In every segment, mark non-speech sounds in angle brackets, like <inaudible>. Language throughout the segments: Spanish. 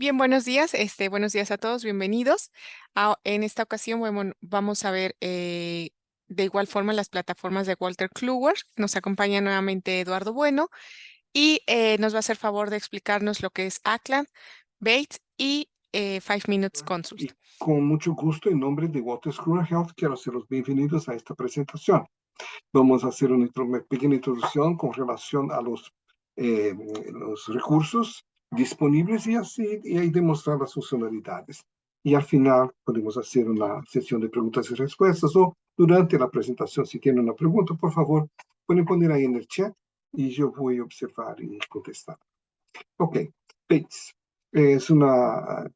Bien, buenos días, este, buenos días a todos, bienvenidos. Ah, en esta ocasión bueno, vamos a ver eh, de igual forma las plataformas de Walter Kluwer. Nos acompaña nuevamente Eduardo Bueno y eh, nos va a hacer favor de explicarnos lo que es ACLAN, Bates y eh, Five Minutes Consult. Y con mucho gusto, en nombre de Walter Kluwer Health, quiero hacerlos bienvenidos a esta presentación. Vamos a hacer una pequeña introducción con relación a los, los recursos disponíveis e, assim, e aí demonstrar as funcionalidades. E al final podemos fazer uma sessão de perguntas e respostas ou durante a apresentação, se tem uma pergunta, por favor, podem pôr aí no chat e eu vou observar e contestar. Ok, PACE é uma,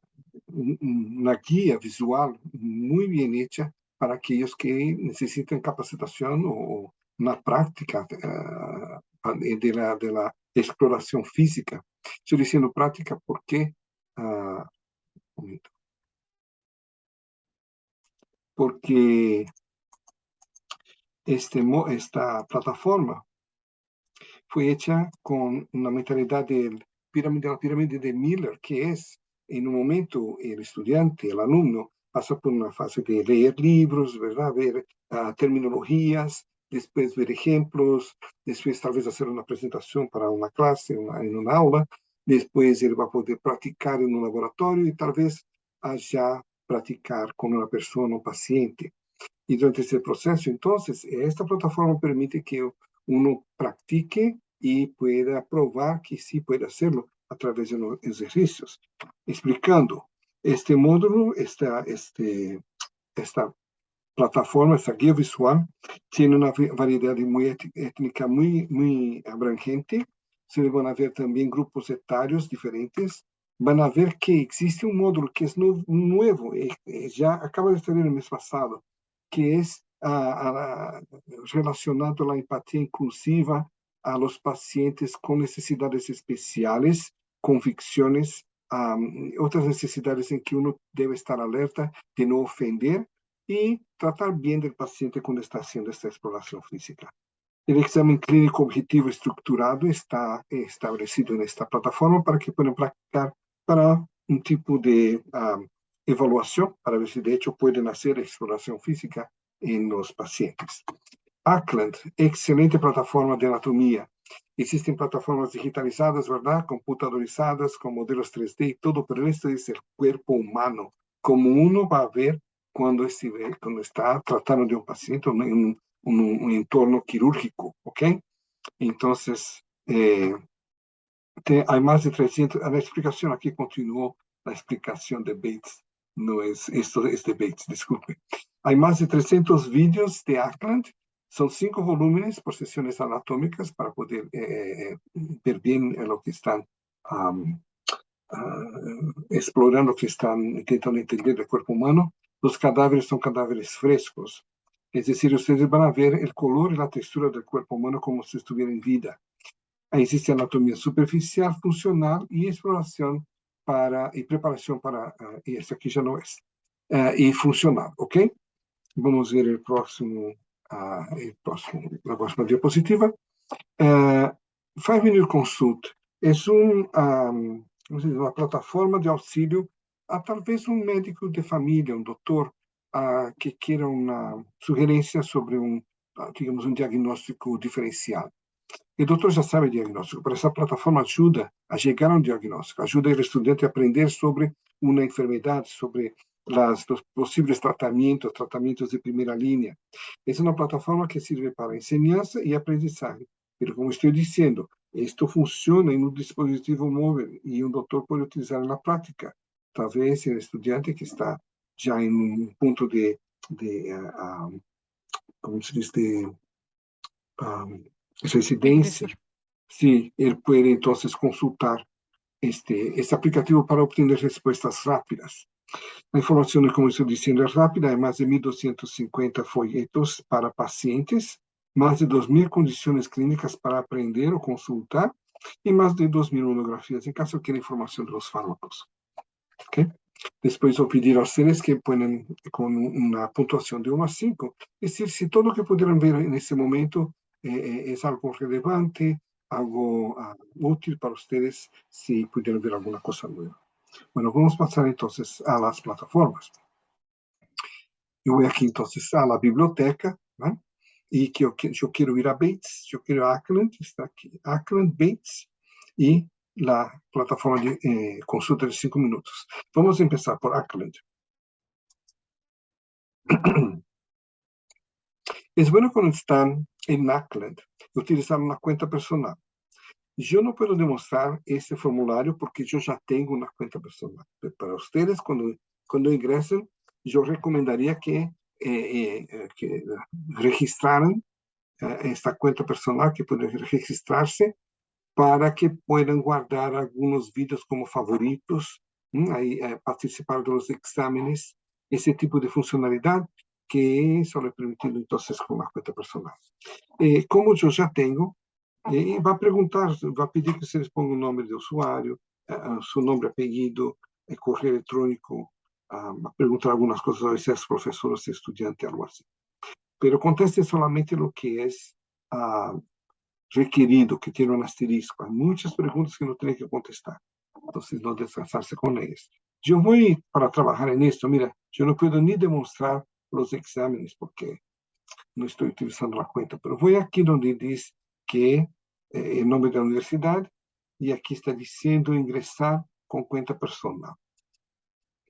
uma guia visual muito bem feita para aqueles que necessitam capacitação ou na prática eh, de, la, de la exploración física. Estoy diciendo práctica porque, uh, porque este, esta plataforma fue hecha con una mentalidad del pirámide, la pirámide de Miller, que es en un momento el estudiante, el alumno, pasa por una fase de leer libros, ¿verdad? ver uh, terminologías, después ver ejemplos, después tal vez hacer una presentación para una clase, una, en una aula, después él va a poder practicar en un laboratorio y tal vez allá practicar con una persona, un paciente. Y durante ese proceso, entonces, esta plataforma permite que uno practique y pueda probar que sí puede hacerlo a través de los ejercicios. Explicando, este módulo, esta, este, esta plataforma, esta guía visual, tiene una variedad muy étnica muy, muy abrangente. Se van a ver también grupos etarios diferentes. Van a ver que existe un módulo que es nuevo, eh, eh, ya acaba de salir el mes pasado, que es uh, relacionado a la empatía inclusiva a los pacientes con necesidades especiales, convicciones, um, otras necesidades en que uno debe estar alerta de no ofender y tratar bien del paciente cuando está haciendo esta exploración física. El examen clínico objetivo estructurado está establecido en esta plataforma para que puedan practicar para un tipo de evaluación, para ver si de hecho pueden hacer exploración física en los pacientes. Ackland, excelente plataforma de anatomía. Existen plataformas digitalizadas, ¿verdad? Computadorizadas, con modelos 3D y todo, pero esto es el cuerpo humano, como uno va a ver cuando, estiver, cuando está tratando de un paciente en un, un, un entorno quirúrgico, ¿ok? Entonces, eh, te, hay más de 300, la explicación aquí continuó, la explicación de Bates, no es, esto es de Bates, disculpe. Hay más de 300 vídeos de Ackland, son cinco volúmenes por sesiones anatómicas para poder eh, eh ver bien lo que están um, uh, explorando, que están intentando entender el cuerpo humano. Los cadáveres son cadáveres frescos, es decir, ustedes van a ver el color y la textura del cuerpo humano como si estuviera en vida. Existe anatomía superficial, funcional y exploración para, y preparación para, uh, y esta aquí ya no es, uh, funcional, ¿ok? Vamos a ver el próximo, uh, próximo, próxima diapositiva. Five Minute Consult es un, um, uma plataforma de auxílio a talvez um médico de família, um doutor, a, que queira uma sugerência sobre um, digamos, um diagnóstico diferenciado. E o doutor já sabe o diagnóstico, mas essa plataforma ajuda a chegar a um diagnóstico, ajuda o estudante a aprender sobre uma enfermidade, sobre las, os possíveis tratamentos, tratamentos de primeira linha. É uma plataforma que serve para enseñança e aprendizagem. Mas, como estou dizendo, isto funciona em um dispositivo móvel e um doutor pode utilizar na prática talvez o estudiante que está já em um ponto de, de uh, um, como se diz, de um, residência, sim, ele pode então consultar este, este aplicativo para obter respostas rápidas. A informação, como estou dizendo, é rápida, é mais de 1.250 folhetos para pacientes, mais de 2.000 condições clínicas para aprender ou consultar, e mais de 2.000 monografias, em caso queira informação dos fármacos. ¿Okay? Después voy a pedir a ustedes que ponen con una puntuación de 1 a 5, decir si todo lo que pudieran ver en ese momento eh, eh, es algo relevante, algo uh, útil para ustedes, si pudieran ver alguna cosa nueva. Bueno, vamos pasar entonces a las plataformas. Yo voy aquí entonces a la biblioteca, ¿no? y que yo, yo, quiero ir a Bates, yo quiero a Ackland, está aquí, Ackland, Bates, y la plataforma de eh, consulta de cinco minutos. Vamos a empezar por Ackland. <clears throat> Es bueno cuando están en Ackland utilizar una cuenta personal. Yo no puedo demostrar este formulario porque yo ya tengo una cuenta personal. Para ustedes, cuando, cuando ingresen, yo recomendaría que, eh, eh, que registraran eh, esta cuenta personal, que pueden registrarse para que puedan guardar algunos vídeos como favoritos, ahí, participar de los exámenes, tipo de funcionalidad que solo es permitido entonces con una cuenta personal. Eh, como yo ya tengo, eh, va a a pedir que se les ponga un nombre de usuario, uh, su nombre, apellido, el correo electrónico, uh, va a preguntar algunas cosas, a veces es profesor o estudiante, algo así. Pero conteste solamente lo que es uh, requerido, que tiene un asterisco. Hay muchas preguntas que no tiene que contestar. Entonces, no descansarse con ellas. Yo voy para trabajar en esto. Mira, yo no puedo ni demostrar los exámenes porque no estoy utilizando la cuenta, pero voy aquí donde dice que eh, el nombre de la universidad y aquí está diciendo ingresar con cuenta personal.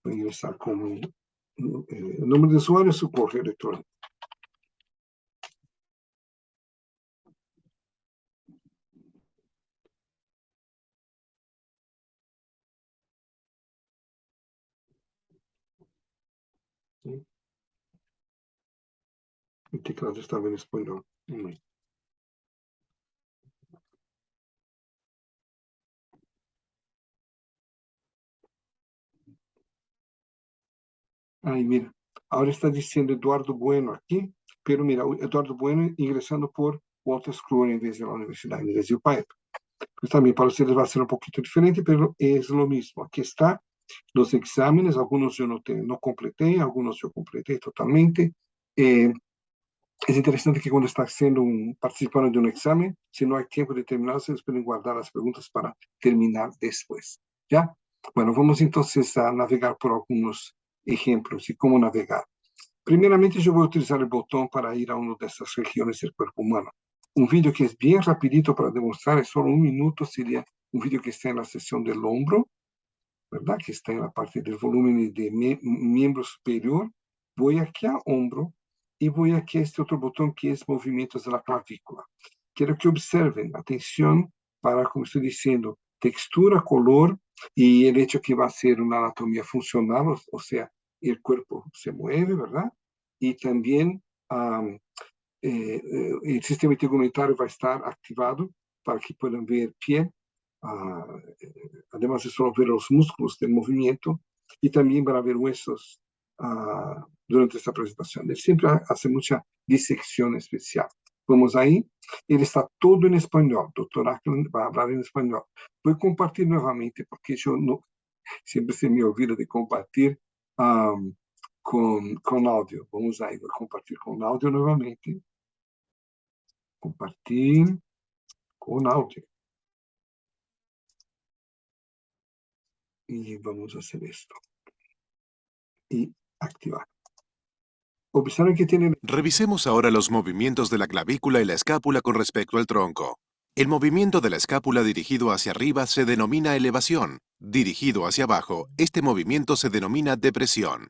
Voy a ingresar con eh, el de usuario y su correo. Teclado estaba en español. Ahí, mira, ahora está diciendo Eduardo Bueno aquí, pero mira, Eduardo Bueno ingresando por Walter Screw en vez de la universidad, de UPAEP. Pues también para ustedes va a ser un poquito diferente, pero es lo mismo. Aquí está los exámenes, algunos yo no, te, no completé, algunos yo completé totalmente. Eh, es interesante que cuando está haciendo un, participando de un examen, si no hay tiempo de terminar, se pueden guardar las preguntas para terminar después. ¿Ya? Bueno, vamos entonces a navegar por algunos ejemplos y cómo navegar. Primeramente, yo voy a utilizar el botón para ir a una de estas regiones del cuerpo humano. Un vídeo que es bien rapidito para demostrar, es solo un minuto, sería un vídeo que está en la sesión del hombro, ¿verdad? Que está en la parte del volumen de miembro superior. Voy aquí a hombro y voy aquí a este otro botón que es movimientos de la clavícula. Quiero que observen, atención, para, como estoy diciendo, textura, color y el hecho que va a ser una anatomía funcional, o, sea, el cuerpo se mueve, ¿verdad? Y también um, eh, el sistema integumental va a estar activado para que puedan ver piel, uh, además de solo ver los músculos del movimiento, y también para ver huesos uh, durante esta presentación. Él siempre hace mucha disección especial. Vamos ahí. Ele está todo em espanhol. Doutor Ackland vai falar em espanhol. Vou compartilhar novamente, porque eu não, sempre se me olvida de compartilhar um, com, com áudio. Vamos aí, vou compartilhar com áudio novamente. Compartilhe com áudio. E vamos fazer isto. E ativar. Revisemos ahora los movimientos de la clavícula y la escápula con respecto al tronco. El movimiento de la escápula dirigido hacia arriba se denomina elevación. Dirigido hacia abajo, este movimiento se denomina depresión.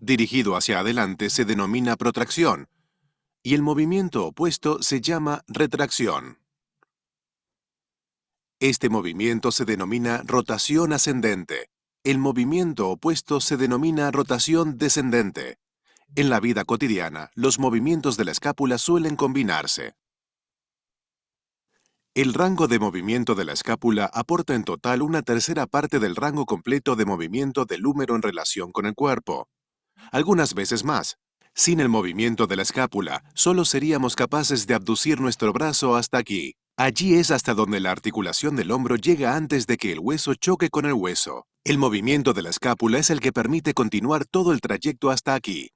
Dirigido hacia adelante se denomina protracción. Y el movimiento opuesto se llama retracción. Este movimiento se denomina rotación ascendente. El movimiento opuesto se denomina rotación descendente. En la vida cotidiana, los movimientos de la escápula suelen combinarse. El rango de movimiento de la escápula aporta en total una tercera parte del rango completo de movimiento del húmero en relación con el cuerpo. Algunas veces más. Sin el movimiento de la escápula, solo seríamos capaces de abducir nuestro brazo hasta aquí. Allí es hasta donde la articulación del hombro llega antes de que el hueso choque con el hueso. El movimiento de la escápula es el que permite continuar todo el trayecto hasta aquí.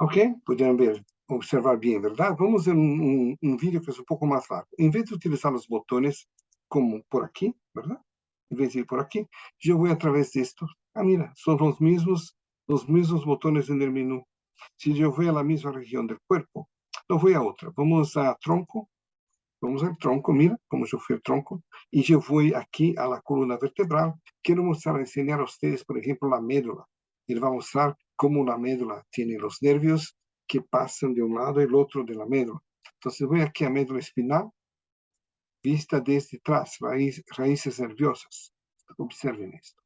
Ok? Puderam ver, observar bem, verdade? Vamos ver um, um, um vídeo que é um pouco mais largo. Em vez de utilizar os botões como por aqui, verdade? en vez de ir por aquí, yo voy a través de esto. Ah, mira, son los mismos, los mismos botones en el menú. Si yo voy a la misma región del cuerpo, no voy a otra. Vamos a tronco. Vamos al tronco, mira cómo yo fui al tronco. Y yo voy aquí a la columna vertebral. Quiero mostrar, enseñar a ustedes, por ejemplo, la médula. Y les va a mostrar cómo la médula tiene los nervios que pasan de un lado al otro de la médula. Entonces voy aquí a médula espinal, vista desde atrás, raíces nerviosas. Observen esto.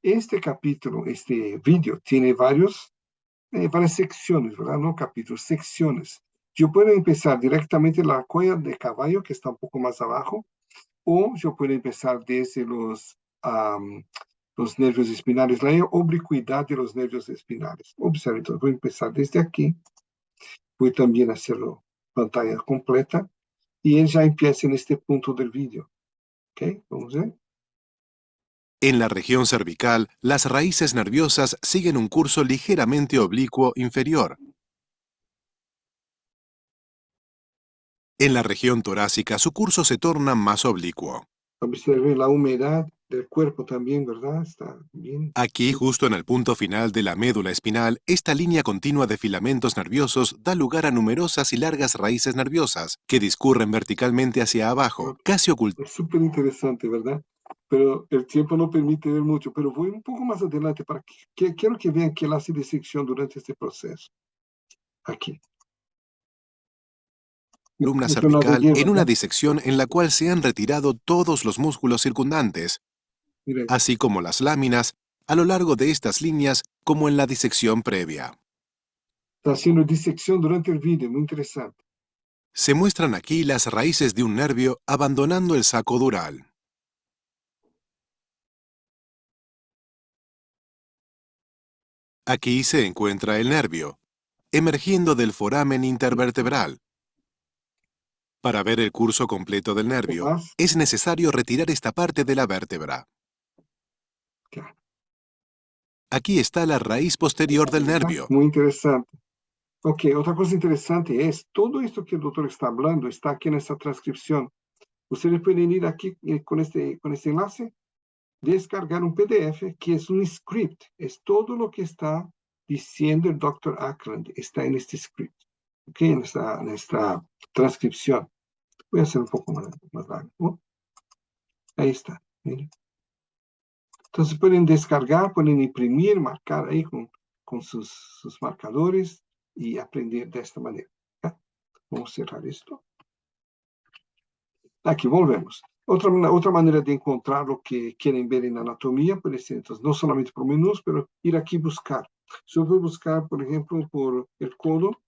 Este capítulo, este vídeo, tiene varios, eh, varias secciones, ¿verdad? No capítulos, secciones. Yo puedo empezar directamente la cuella de caballo, que está un poco más abajo, o yo puedo empezar desde los, los nervios espinales, la oblicuidad de los nervios espinales. Observen, entonces voy a empezar desde aquí. Voy también a hacerlo pantalla completa. Y él ya empieza en este punto del vídeo. ¿Ok? Vamos a ver. En la región cervical, las raíces nerviosas siguen un curso ligeramente oblicuo inferior. En la región torácica, su curso se torna más oblicuo. Observe la humedad del cuerpo también, ¿verdad? Está bien. Aquí, justo en el punto final de la médula espinal, esta línea continua de filamentos nerviosos da lugar a numerosas y largas raíces nerviosas que discurren verticalmente hacia abajo, casi ocultas. Es súper interesante, ¿verdad? pero el tiempo no permite ver mucho, pero voy un poco más adelante para que, quiero que vean que él hace disección durante este proceso. Aquí. Columna cervical en una disección en la cual se han retirado todos los músculos circundantes, así como las láminas, a lo largo de estas líneas como en la disección previa. Está haciendo disección durante el vídeo, muy interesante. Se muestran aquí las raíces de un nervio abandonando el saco dural. Aquí se encuentra el nervio, emergiendo del foramen intervertebral. Para ver el curso completo del nervio, es necesario retirar esta parte de la vértebra. Aquí está la raíz posterior del nervio. Muy interesante. Ok, otra cosa interesante es, todo esto que el doctor está hablando está aquí en esta transcripción. Ustedes pueden ir aquí eh, con este, con este enlace descargar un PDF que es un script, es todo lo que está diciendo el Dr. Ackland, está en este script, ¿ok? En esta, en esta transcripción. Voy a hacer un poco más, más largo. Ahí está, miren. Entonces pueden descargar, pueden imprimir, marcar ahí con, con sus, sus marcadores y aprender de esta manera. Vamos a cerrar esto. Aquí volvemos. Otra, otra manera de encontrar lo que quieren ver en anatomía, por ejemplo, no solamente por menús, pero ir aquí buscar. Yo voy a buscar, por ejemplo, por el codo,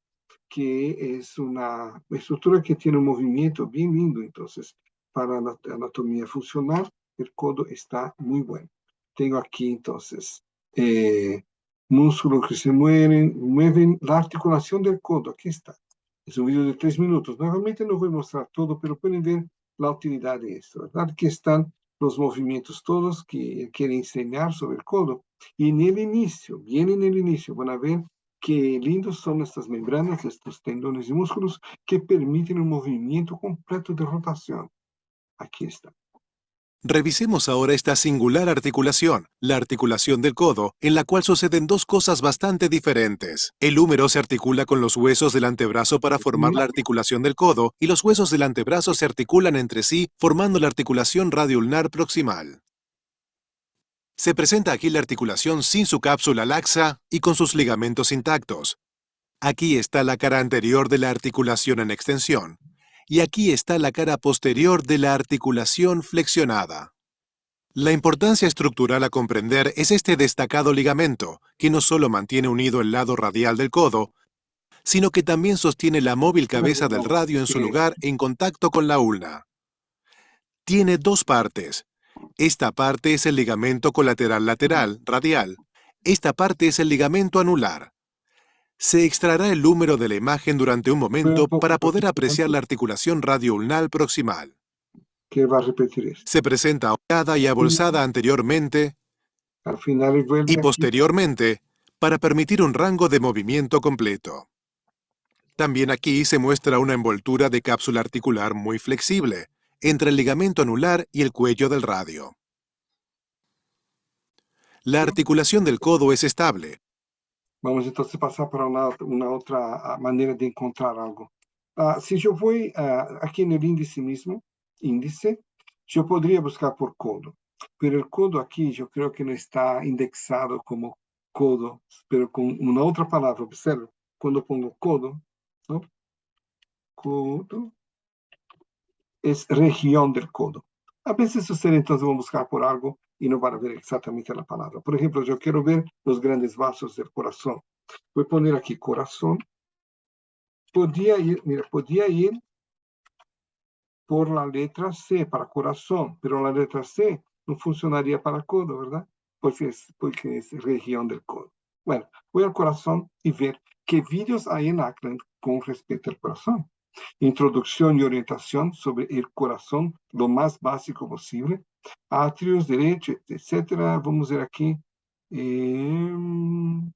que es una estructura que tiene un movimiento bien lindo. Entonces, para anatomía funcional, el codo está muy bueno. Tengo aquí, entonces, eh, músculos que se mueven, mueven la articulación del codo. Aquí está. Es un video de tres minutos. Nuevamente no voy a mostrar todo, pero pueden ver la utilidad de esto, ¿verdad? Aquí están los movimientos todos que quiere enseñar sobre el codo. Y en el inicio, bien en el inicio, van a ver qué lindos son estas membranas, estos tendones y músculos que permiten un movimiento completo de rotación. Aquí está. Revisemos ahora esta singular articulación, la articulación del codo, en la cual suceden dos cosas bastante diferentes. El húmero se articula con los huesos del antebrazo para formar la articulación del codo, y los huesos del antebrazo se articulan entre sí, formando la articulación radioulnar proximal. Se presenta aquí la articulación sin su cápsula laxa y con sus ligamentos intactos. Aquí está la cara anterior de la articulación en extensión, y aquí está la cara posterior de la articulación flexionada. La importancia estructural a comprender es este destacado ligamento, que no solo mantiene unido el lado radial del codo, sino que también sostiene la móvil cabeza del radio en su lugar en contacto con la ulna. Tiene dos partes. Esta parte es el ligamento colateral lateral, radial. Esta parte es el ligamento anular. Se extraerá el número de la imagen durante un momento para poder apreciar la articulación radioulnar proximal. ¿Qué va a repetir Se presenta ahorcada y abolsada anteriormente Al final y posteriormente para permitir un rango de movimiento completo. También aquí se muestra una envoltura de cápsula articular muy flexible entre el ligamento anular y el cuello del radio. La articulación del codo es estable. Vamos então se passar para uma, uma outra maneira de encontrar algo. Ah, se eu vou ah, aqui no índice mesmo, índice, eu poderia buscar por codo. Pero o codo aqui, eu creio que não está indexado como codo, mas com uma outra palavra. Observe, quando pongo codo, não? codo, é região do codo. A vezes sucede, então, va a buscar por algo y no van a ver exactamente la palabra. Por ejemplo, yo quiero ver los grandes vasos del corazón. Voy a poner aquí corazón. Podría ir, mira, podría ir por la letra C para corazón, pero la letra C no funcionaría para codo, ¿verdad? Porque es, porque es región del codo. Bueno, voy al corazón y ver qué vídeos hay en Ackland con respecto al corazón. Introducción y orientación sobre el corazón, lo más básico posible. Atrios, direito, etc. Vamos ver aqui. Em...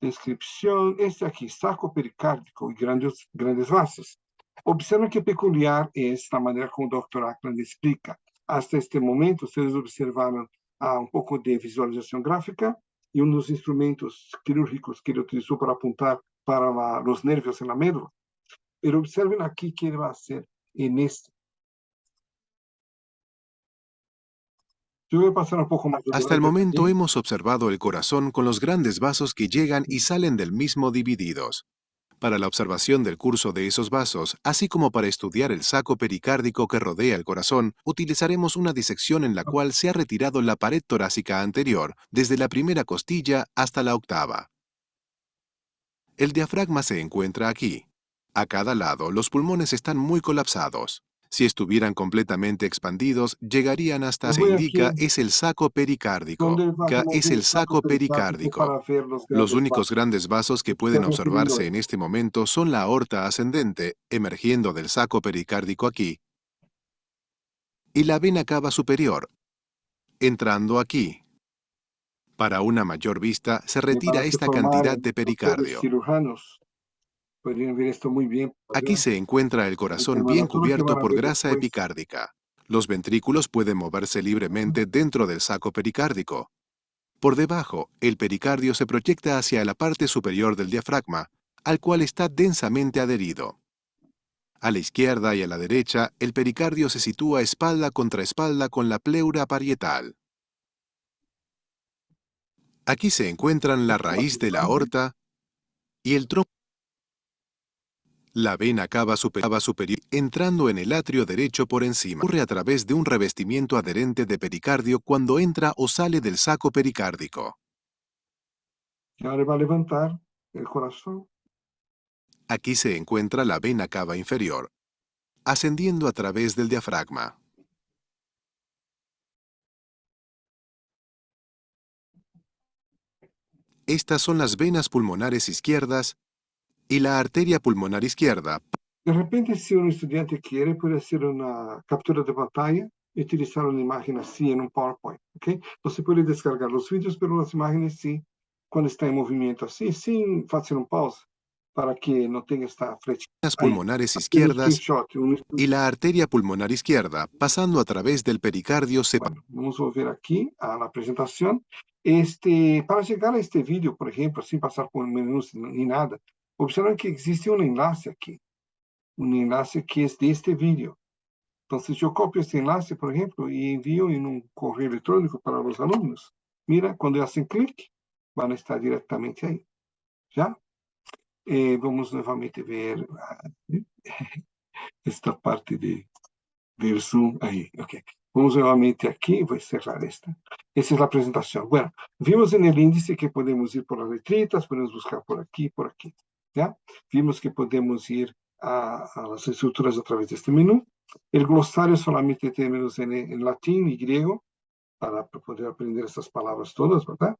descrição. Este aqui, saco pericárdico e grandes, grandes vasos. Observem que peculiar é esta maneira como o Dr. Ackland explica. Até este momento, vocês observaram ah, um pouco de visualização gráfica e um dos instrumentos quirúrgicos que ele utilizou para apontar para os nervos na médula. Pero observem aqui que ele vai ser neste Hasta el momento hemos observado el corazón con los grandes vasos que llegan y salen del mismo divididos. Para la observación del curso de esos vasos, así como para estudiar el saco pericárdico que rodea el corazón, utilizaremos una disección en la cual se ha retirado la pared torácica anterior, desde la primera costilla hasta la octava. El diafragma se encuentra aquí. A cada lado, los pulmones están muy colapsados. Si estuvieran completamente expandidos, llegarían hasta, se indica, es el saco pericárdico. es el saco pericárdico. Los únicos grandes vasos que pueden observarse en este momento son la aorta ascendente, emergiendo del saco pericárdico aquí, y la vena cava superior, entrando aquí. Para una mayor vista, se retira esta cantidad de pericardio. Podrían ver esto muy bien. Aquí se encuentra el corazón bien cubierto por grasa epicárdica. Los ventrículos pueden moverse libremente dentro del saco pericárdico. Por debajo, el pericardio se proyecta hacia la parte superior del diafragma, al cual está densamente adherido. A la izquierda y a la derecha, el pericardio se sitúa espalda contra espalda con la pleura parietal. Aquí se encuentran la raíz de la aorta y el tronco la vena cava superior, entrando en el atrio derecho por encima. Ocurre a través de un revestimiento adherente de pericardio cuando entra o sale del saco pericárdico. Le va a levantar el corazón. Aquí se encuentra la vena cava inferior, ascendiendo a través del diafragma. Estas son las venas pulmonares izquierdas y la arteria pulmonar izquierda. De repente, si un estudiante quiere, puede hacer una captura de pantalla y utilizar una imagen así en un PowerPoint, ¿ok? No se puede descargar los vídeos, pero las imágenes sí, cuando está en movimiento así, sin hacer un pause, para que no tenga esta flecha. Las pulmonares izquierdas y la arteria pulmonar izquierda, pasando a través del pericardio. Se... Bueno, vamos a volver aquí a la presentación. Este, para llegar a este vídeo, por ejemplo, sin pasar por menús ni nada, Observen que existe un enlace aquí, un enlace que es de este vídeo. Entonces yo copio este enlace, por ejemplo, y envío en un correo electrónico para los alumnos. Mira, cuando hacen clic, van a estar directamente ahí. ¿Ya? Eh, vamos nuevamente ver ah, <laughs> esta parte de, del Zoom ahí. Ok. Vamos nuevamente aquí, voy a cerrar esta. Esa es la presentación. Bueno, vimos en el índice que podemos ir por las letritas, podemos buscar por aquí, por aquí. Vimos que podemos ir a, a, las estructuras a través de este menú. El glosario solamente términos en, en latín y griego para poder aprender estas palabras todas, ¿verdad?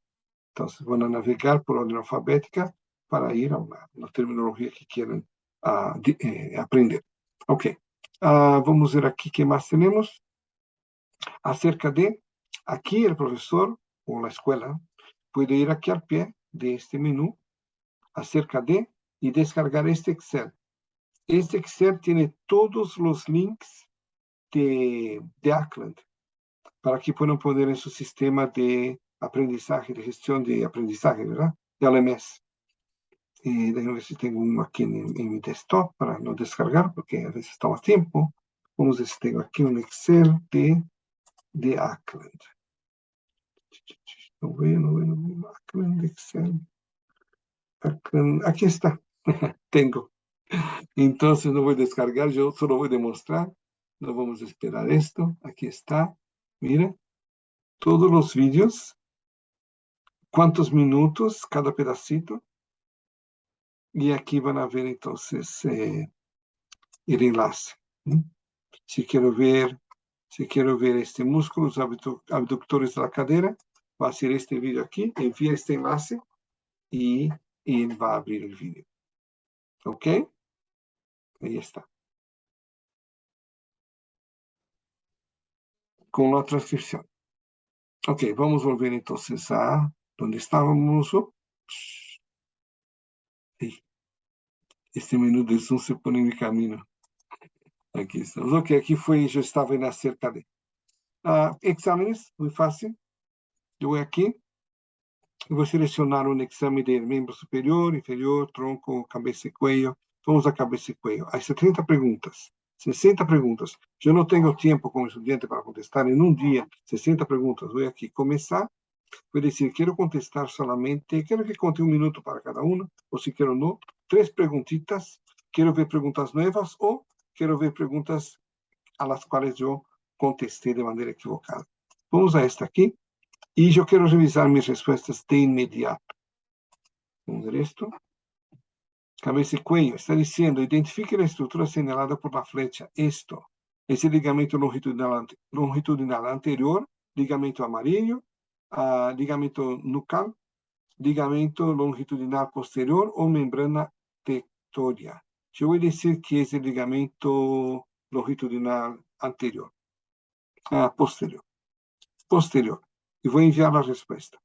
Entonces van a navegar por orden alfabética para ir a una, una terminología que quieren uh, eh, aprender. Ok, uh, vamos a ver aquí qué más tenemos. Acerca de, aquí el profesor o la escuela puede ir aquí al pie de este menú acerca de y descargar este Excel. Este Excel tiene todos los links de, de Ackland para que puedan poner en su sistema de aprendizaje, de gestión de aprendizaje, ¿verdad? De LMS. Y déjenme ver si tengo uno aquí en, en, mi desktop para no descargar, porque a veces toma tiempo. Vamos a ver si tengo aquí un Excel de, de Ackland. No veo, no veo, no veo. Ackland, Excel. Ackland. Aquí está. <laughs> tengo. Entonces no voy a descargar, yo solo voy a demostrar. No vamos a esperar esto. Aquí está. Mira. Todos los vídeos. ¿Cuántos minutos cada pedacito? Y aquí van a ver entonces eh, el enlace. Si quiero ver, si quiero ver este músculo, los abductores de la cadera, va a hacer este vídeo aquí, envía este enlace y, y va a abrir el vídeo. ¿Ok? Ahí está. Con la transcripción. Ok, vamos a volver entonces a donde estábamos. Este menú de Zoom se pone en mi camino. Aquí estamos. Ok, aquí fue, yo estaba en acerca de uh, exámenes, muy fácil. Yo voy aquí, eu vou selecionar um exame de membro superior, inferior, tronco, cabeça e cuello. Vamos a cabeça e cuello. Há 70 perguntas. 60 perguntas. Eu não tenho tempo como estudante para contestar em um dia 60 perguntas. Vou aqui começar. Vou dizer, quero contestar somente. quero que conte um minuto para cada uma, ou se quero não, três perguntitas. Quero ver perguntas novas ou quero ver perguntas a las quais eu contestei de maneira equivocada. Vamos a esta aqui. Y yo quiero revisar mis respuestas de inmediato. Vamos a ver esto. Cabeza y cuello. Está diciendo, identifique la estructura señalada por la flecha. Esto es ligamento longitudinal, longitudinal anterior, ligamento amarillo, uh, ligamento nucal, ligamento longitudinal posterior o membrana tectoria. Yo voy a decir que es el ligamento longitudinal anterior, uh, posterior. Posterior y voy a enviar la respuesta.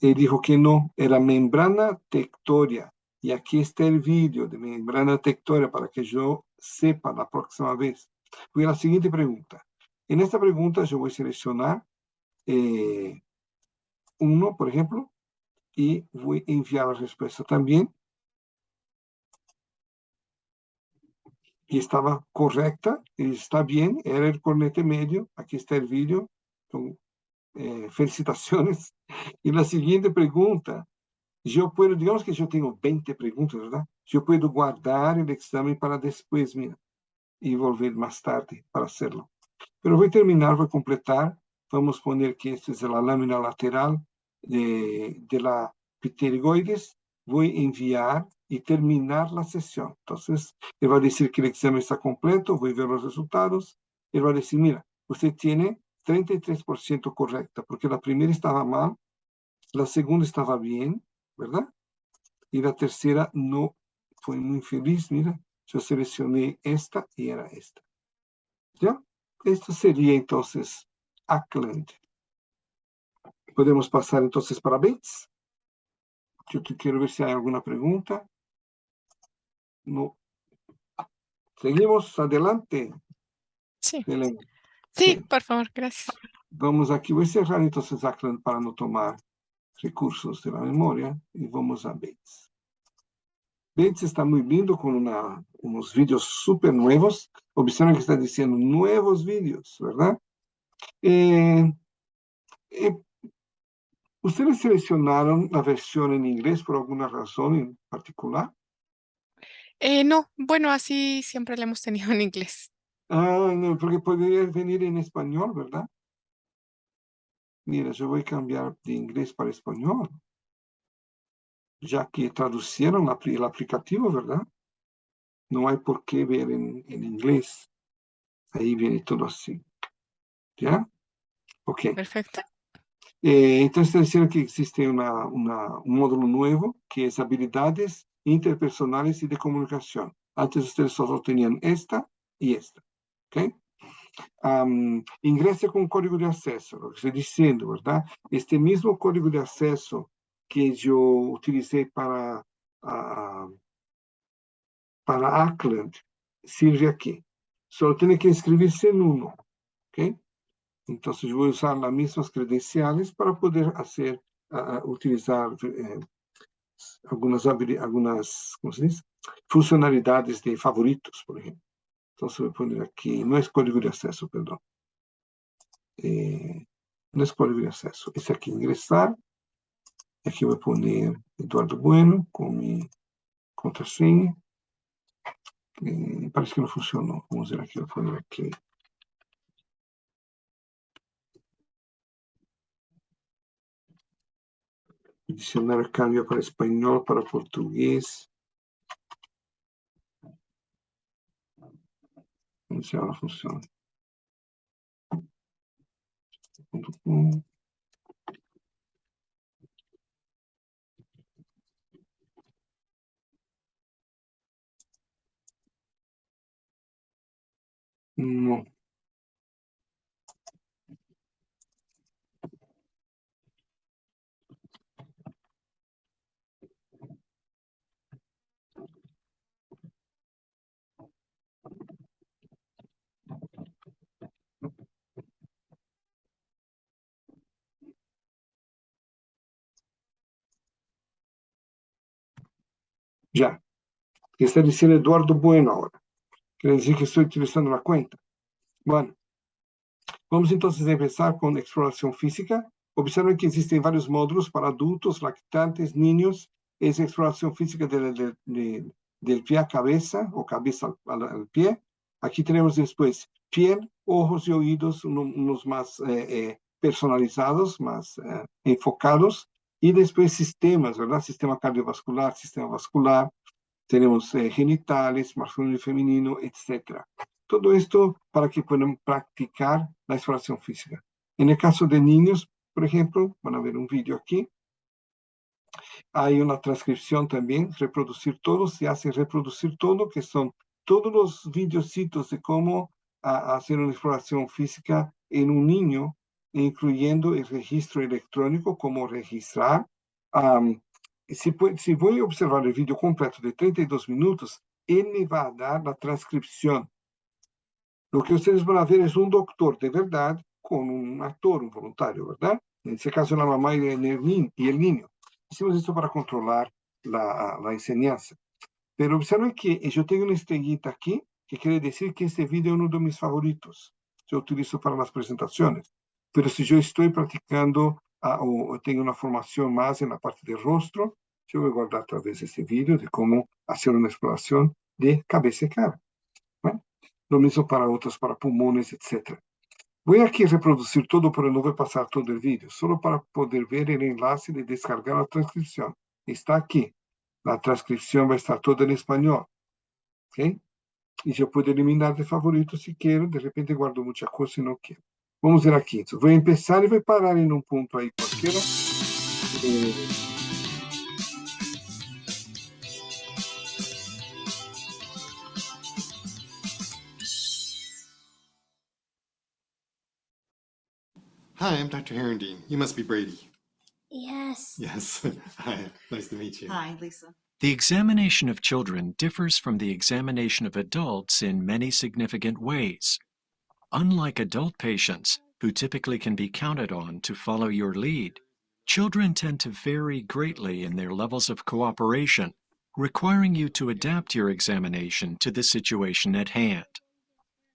Él dijo que no, era membrana tectoria. Y aquí está el vídeo de membrana tectoria para que yo sepa la próxima vez. Voy a la siguiente pregunta. En esta pregunta yo voy a seleccionar eh, uno, por ejemplo, y voy a enviar la respuesta también. Y estaba correcta, está bien, era el cornete medio, aquí está el vídeo, con, eh, <laughs> felicitaciones. Y la siguiente pregunta, yo puedo, digamos que yo tengo 20 preguntas, ¿verdad? Yo puedo guardar el examen para después, mira, y más tarde para hacerlo. Voy a terminar, voy a completar, vamos a poner que esta es la lámina lateral de, de la pterigoides, voy a enviar y terminar la sesión. Entonces, él va a decir que el examen está completo, voy a ver los resultados. Él va a decir, mira, usted tiene 33% correcta, porque la primera estaba mal, la segunda estaba bien, ¿verdad? Y la tercera no fue muy feliz, mira, yo seleccioné esta y era esta. ¿Ya? Esto sería entonces Ackland. Podemos pasar entonces para Bates. Yo quiero ver si hay alguna pregunta. No. Seguimos adelante. Sí. Sí, por favor, gracias. Vamos aquí, voy a cerrar entonces Ackland para no tomar recursos de la memoria y vamos a Bates. Bates está muy lindo con una, unos vídeos súper nuevos. Observen que está diciendo nuevos vídeos, ¿verdad? Eh, eh, ¿Ustedes seleccionaron la versión en inglés por alguna razón en particular? Eh, no, bueno, así siempre la hemos tenido en inglés. Ah, no, porque podría venir en español, ¿verdad? Mira, yo voy a cambiar de inglés para español. Ya que traducieron el aplicativo, ¿verdad? No hay por qué ver en, en inglés. Ahí viene todo así. ¿Ya? Ok. Perfecto. Eh, entonces, diciendo que existe una, una, un módulo nuevo que es habilidades interpersonales y de comunicación. Antes ustedes solo tenían esta y esta. ¿Ok? Um, ingrese con código de acceso, lo que estoy diciendo, ¿verdad? Este mismo código de acceso que yo utilicé para, uh, para Ackland sirve aquí. Solo tiene que inscribirse en uno. ¿Ok? Entonces yo voy a usar las mismas credenciales para poder hacer, uh, utilizar eh, algumas, algumas como se diz? funcionalidades de favoritos, por exemplo. Então, se eu pôr aqui, não é código de acesso, perdão. É, não é código de acesso. Esse aqui, ingressar. Aqui eu vou pôr Eduardo Bueno como contrassenha. É, parece que não funcionou. Vamos ver aqui, eu vou pôr aqui El diccionario cambia para español, para portugués. Iniciar la función. No. Ya. Está diciendo Eduardo Bueno ahora. Quiere decir que estoy utilizando la cuenta. Bueno, vamos entonces a empezar con exploración física. Observen que existen varios módulos para adultos, lactantes, niños. Es exploración física del, del pie a cabeza o cabeza al, pie. Aquí tenemos después piel, ojos y oídos, unos más eh, eh, personalizados, más eh, enfocados. Y después sistemas, ¿verdad? Sistema cardiovascular, sistema vascular, tenemos eh, genitales, masculino y femenino, etc. Todo esto para que puedan practicar la exploración física. En el caso de niños, por ejemplo, van a ver un vídeo aquí. Hay una transcripción también, reproducir todo, se hace reproducir todo, que son todos los videocitos de cómo hacer una exploración física en un niño incluyendo el registro electrónico, como registrar. si, si voy a observar el vídeo completo de 32 minutos, él me va a dar la transcripción. Lo que ustedes van a ver es un doctor de verdad con un actor, un voluntario, ¿verdad? En este caso la mamá y el, y el niño. Hicimos esto para controlar la, la enseñanza. Pero observen que yo tengo una estrellita aquí, que quiere decir que este video es uno de mis favoritos. Yo utilizo para las presentaciones. Pero si yo estoy practicando ah, o tengo una formación más en la parte del rostro, yo voy a guardar tal vez este vídeo de cómo hacer una exploración de cabeza y cara. Lo mismo para otros, para pulmones, etc. Voy aquí a reproducir todo, pero no voy a pasar todo el vídeo, solo para poder ver el enlace de descargar la transcripción. Está aquí. La transcripción va a estar toda en español. ¿Ok? Y yo puedo eliminar de favorito si quiero. De repente guardo mucha cosa y no quiero. Vamos ver aqui. Vou começar e vou parar em um ponto aí qualquer. Hi, I'm Dr. Herendine. You must be Brady. Yes. Yes. <laughs> Hi, nice to meet you. Hi, Lisa. The examination of children differs from the examination of adults in many significant ways. Unlike adult patients, who typically can be counted on to follow your lead, children tend to vary greatly in their levels of cooperation, requiring you to adapt your examination to the situation at hand.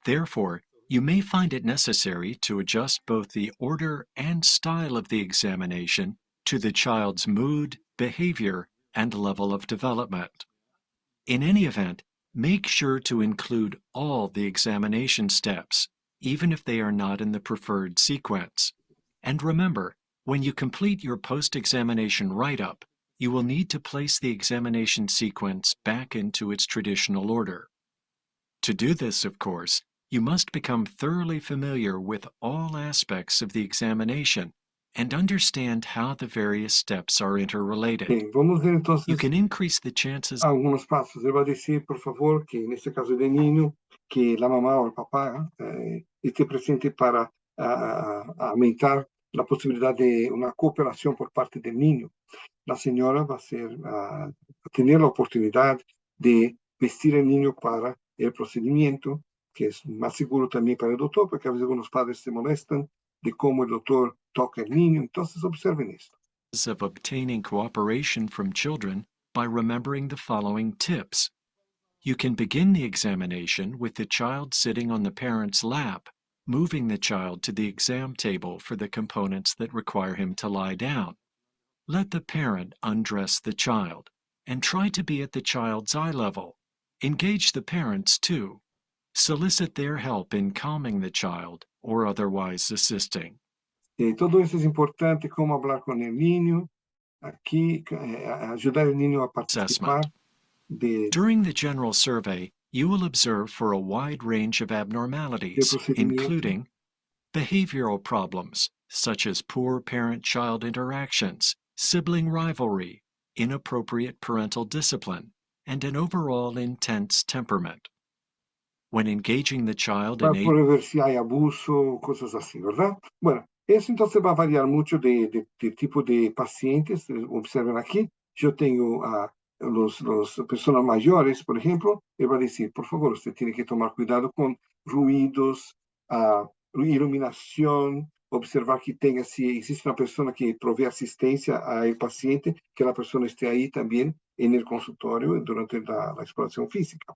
Therefore, you may find it necessary to adjust both the order and style of the examination to the child's mood, behavior, and level of development. In any event, make sure to include all the examination steps, even if they are not in the preferred sequence. And remember, when you complete your post-examination write-up, you will need to place the examination sequence back into its traditional order. To do this, of course, you must become thoroughly familiar with all aspects of the examination and understand how the various steps are interrelated. Vamos ver entonces You can increase the chances algunos pasos. Ele vai dizer, por favor, que caso de niño, que a mamá o papá eh, esté presente para aumentar la posibilidad de una cooperación por parte del niño. La señora va a, ser, uh, a tener la oportunidad de vestir al niño para el procedimiento, que es más seguro también para el doctor, porque a veces algunos padres se molestan de cómo el doctor toca el niño. Entonces observen esto. of obtaining cooperation from children by remembering the following tips. You can begin the examination with the child sitting on the parent's lap, moving the child to the exam table for the components that require him to lie down. Let the parent undress the child and try to be at the child's eye level. Engage the parents too. Solicit their help in calming the child or otherwise assisting. Eh, todo eso es importante, cómo hablar con el niño, aquí eh, ayudar al niño a participar. De, During the general survey, you will observe for a wide range of abnormalities, including behavioral problems, such as poor parent-child interactions, sibling rivalry, inappropriate parental discipline, and an overall intense temperament. When engaging the child in Para ver si hay abuso, cosas así, ¿verdad? Bueno, eso entonces va a variar mucho de, de, de tipo de pacientes. Observen aquí, yo tengo a los, los personas mayores, por ejemplo, él va a decir, por favor, usted tiene que tomar cuidado con ruidos, uh, iluminación, observar que tenga, si existe una persona que provee asistencia al paciente, que la persona esté ahí también en el consultorio durante la, la exploración física.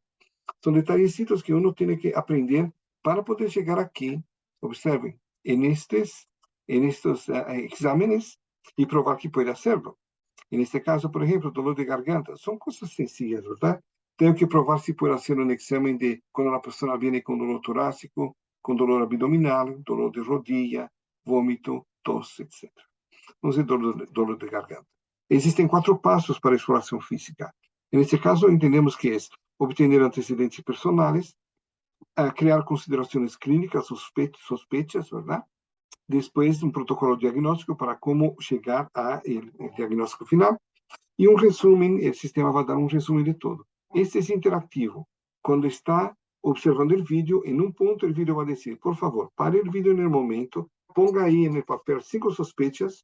Son detallecitos que uno tiene que aprender para poder llegar aquí, observen, en, estos, en estos uh, exámenes y probar que puede hacerlo. En este caso, por ejemplo, dolor de garganta, son cosas sencillas, ¿verdad? Tengo que probar si puedo hacer un examen de cuando la persona viene con dolor torácico, con dolor abdominal, dolor de rodilla, vómito, tos, etc. Entonces, dolor, dolor de garganta. Existen cuatro pasos para exploración física. En este caso, entendemos que es obtener antecedentes personales, a crear consideraciones clínicas, sospe sospechas, ¿verdad? Después, um protocolo diagnóstico para como chegar al diagnóstico final. E um resumo, o sistema vai dar um resumo de tudo. Este é interativo. Quando está observando o vídeo, em um ponto o vídeo vai dizer, por favor, pare o vídeo no momento, ponga aí no papel cinco sospechas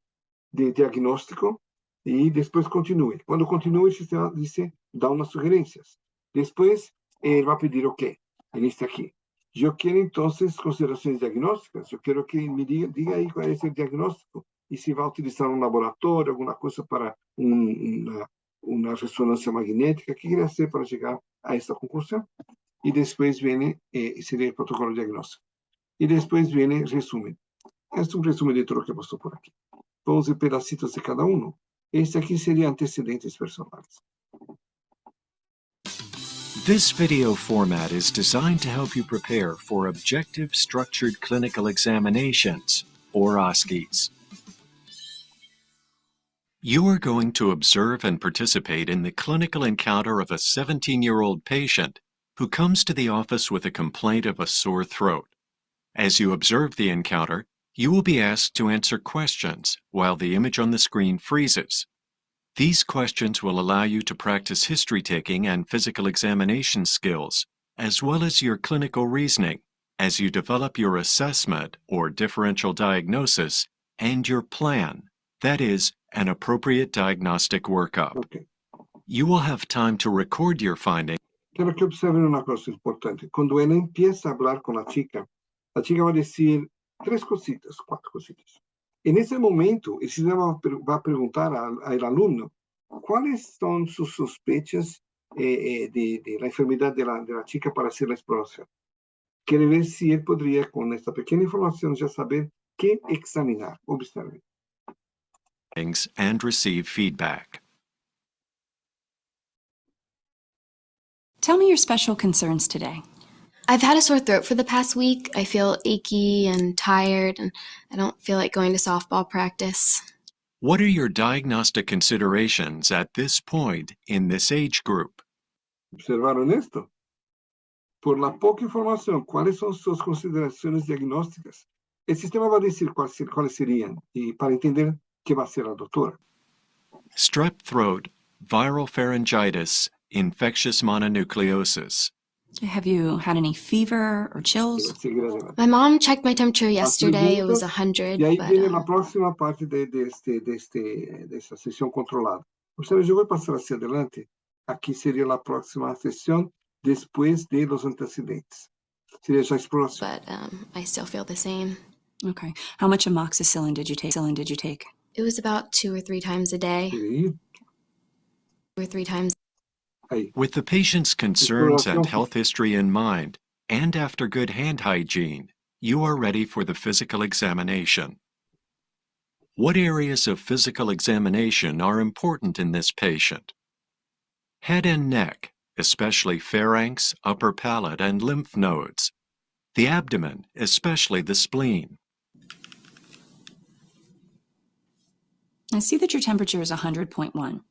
de diagnóstico e depois continue. Quando continue, o sistema diz, dá umas sugerências. Depois, ele vai pedir o quê? Neste aqui. Eu quero, então, considerações diagnósticas, Eu quero que me diga, diga ahí cuál es diagnóstico e se vai utilizar um laboratório, alguma coisa para um, uma, uma, ressonância magnética, o que queria ser para chegar a essa conclusão. E depois vem, eh, seria o protocolo diagnóstico. E depois vem resumo. Este é um resumo de tudo que passou por aqui. 12 pedacitos de cada um. Este aqui seria antecedentes personais. This video format is designed to help you prepare for Objective Structured Clinical Examinations, or OSCEs. You are going to observe and participate in the clinical encounter of a 17-year-old patient who comes to the office with a complaint of a sore throat. As you observe the encounter, you will be asked to answer questions while the image on the screen freezes. These questions will allow you to practice history-taking and physical examination skills, as well as your clinical reasoning, as you develop your assessment or differential diagnosis and your plan, that is, an appropriate diagnostic workup. Okay. You will have time to record your findings. Quiero que observen una cosa importante. Cuando él empieza a hablar con la chica, la chica va a decir tres cositas, cuatro cositas. En ese momento, el sistema va a preguntar al, al alumno cuáles son sus sospechas eh, eh, de, de, la enfermedad de la, de la chica para hacer la exploración. Quiere ver si él podría, con esta pequeña información, ya saber qué examinar. Observen. And receive feedback. Tell me your special concerns today. I've had a sore throat for the past week. I feel achy and tired, and I don't feel like going to softball practice. What are your diagnostic considerations at this point in this age group? Observaron esto. Por la poca información, ¿cuáles son sus consideraciones diagnósticas? El sistema va a decir cuáles, cuáles serían y para entender qué va a hacer la doctora. Strep throat, viral pharyngitis, infectious mononucleosis. Have you had any fever or chills? My mom checked my temperature yesterday. It was 100. Y ahí but, viene um, la próxima parte de, de, este, de, este, de esta sesión controlada. Observe, yo voy a pasar hacia adelante. Aquí sería la próxima sesión después de los antecedentes. Sería esa exploración. but um, I still feel the same. Okay. How much amoxicillin did you take? Amoxicillin did you take? It was about two or three times a day, Quiere two or three times ahí. With the patient's concerns and health history in mind, and after good hand hygiene, you are ready for the physical examination. What areas of physical examination are important in this patient? Head and neck, especially pharynx, upper palate, and lymph nodes. The abdomen, especially the spleen. I see that your temperature is 100.1.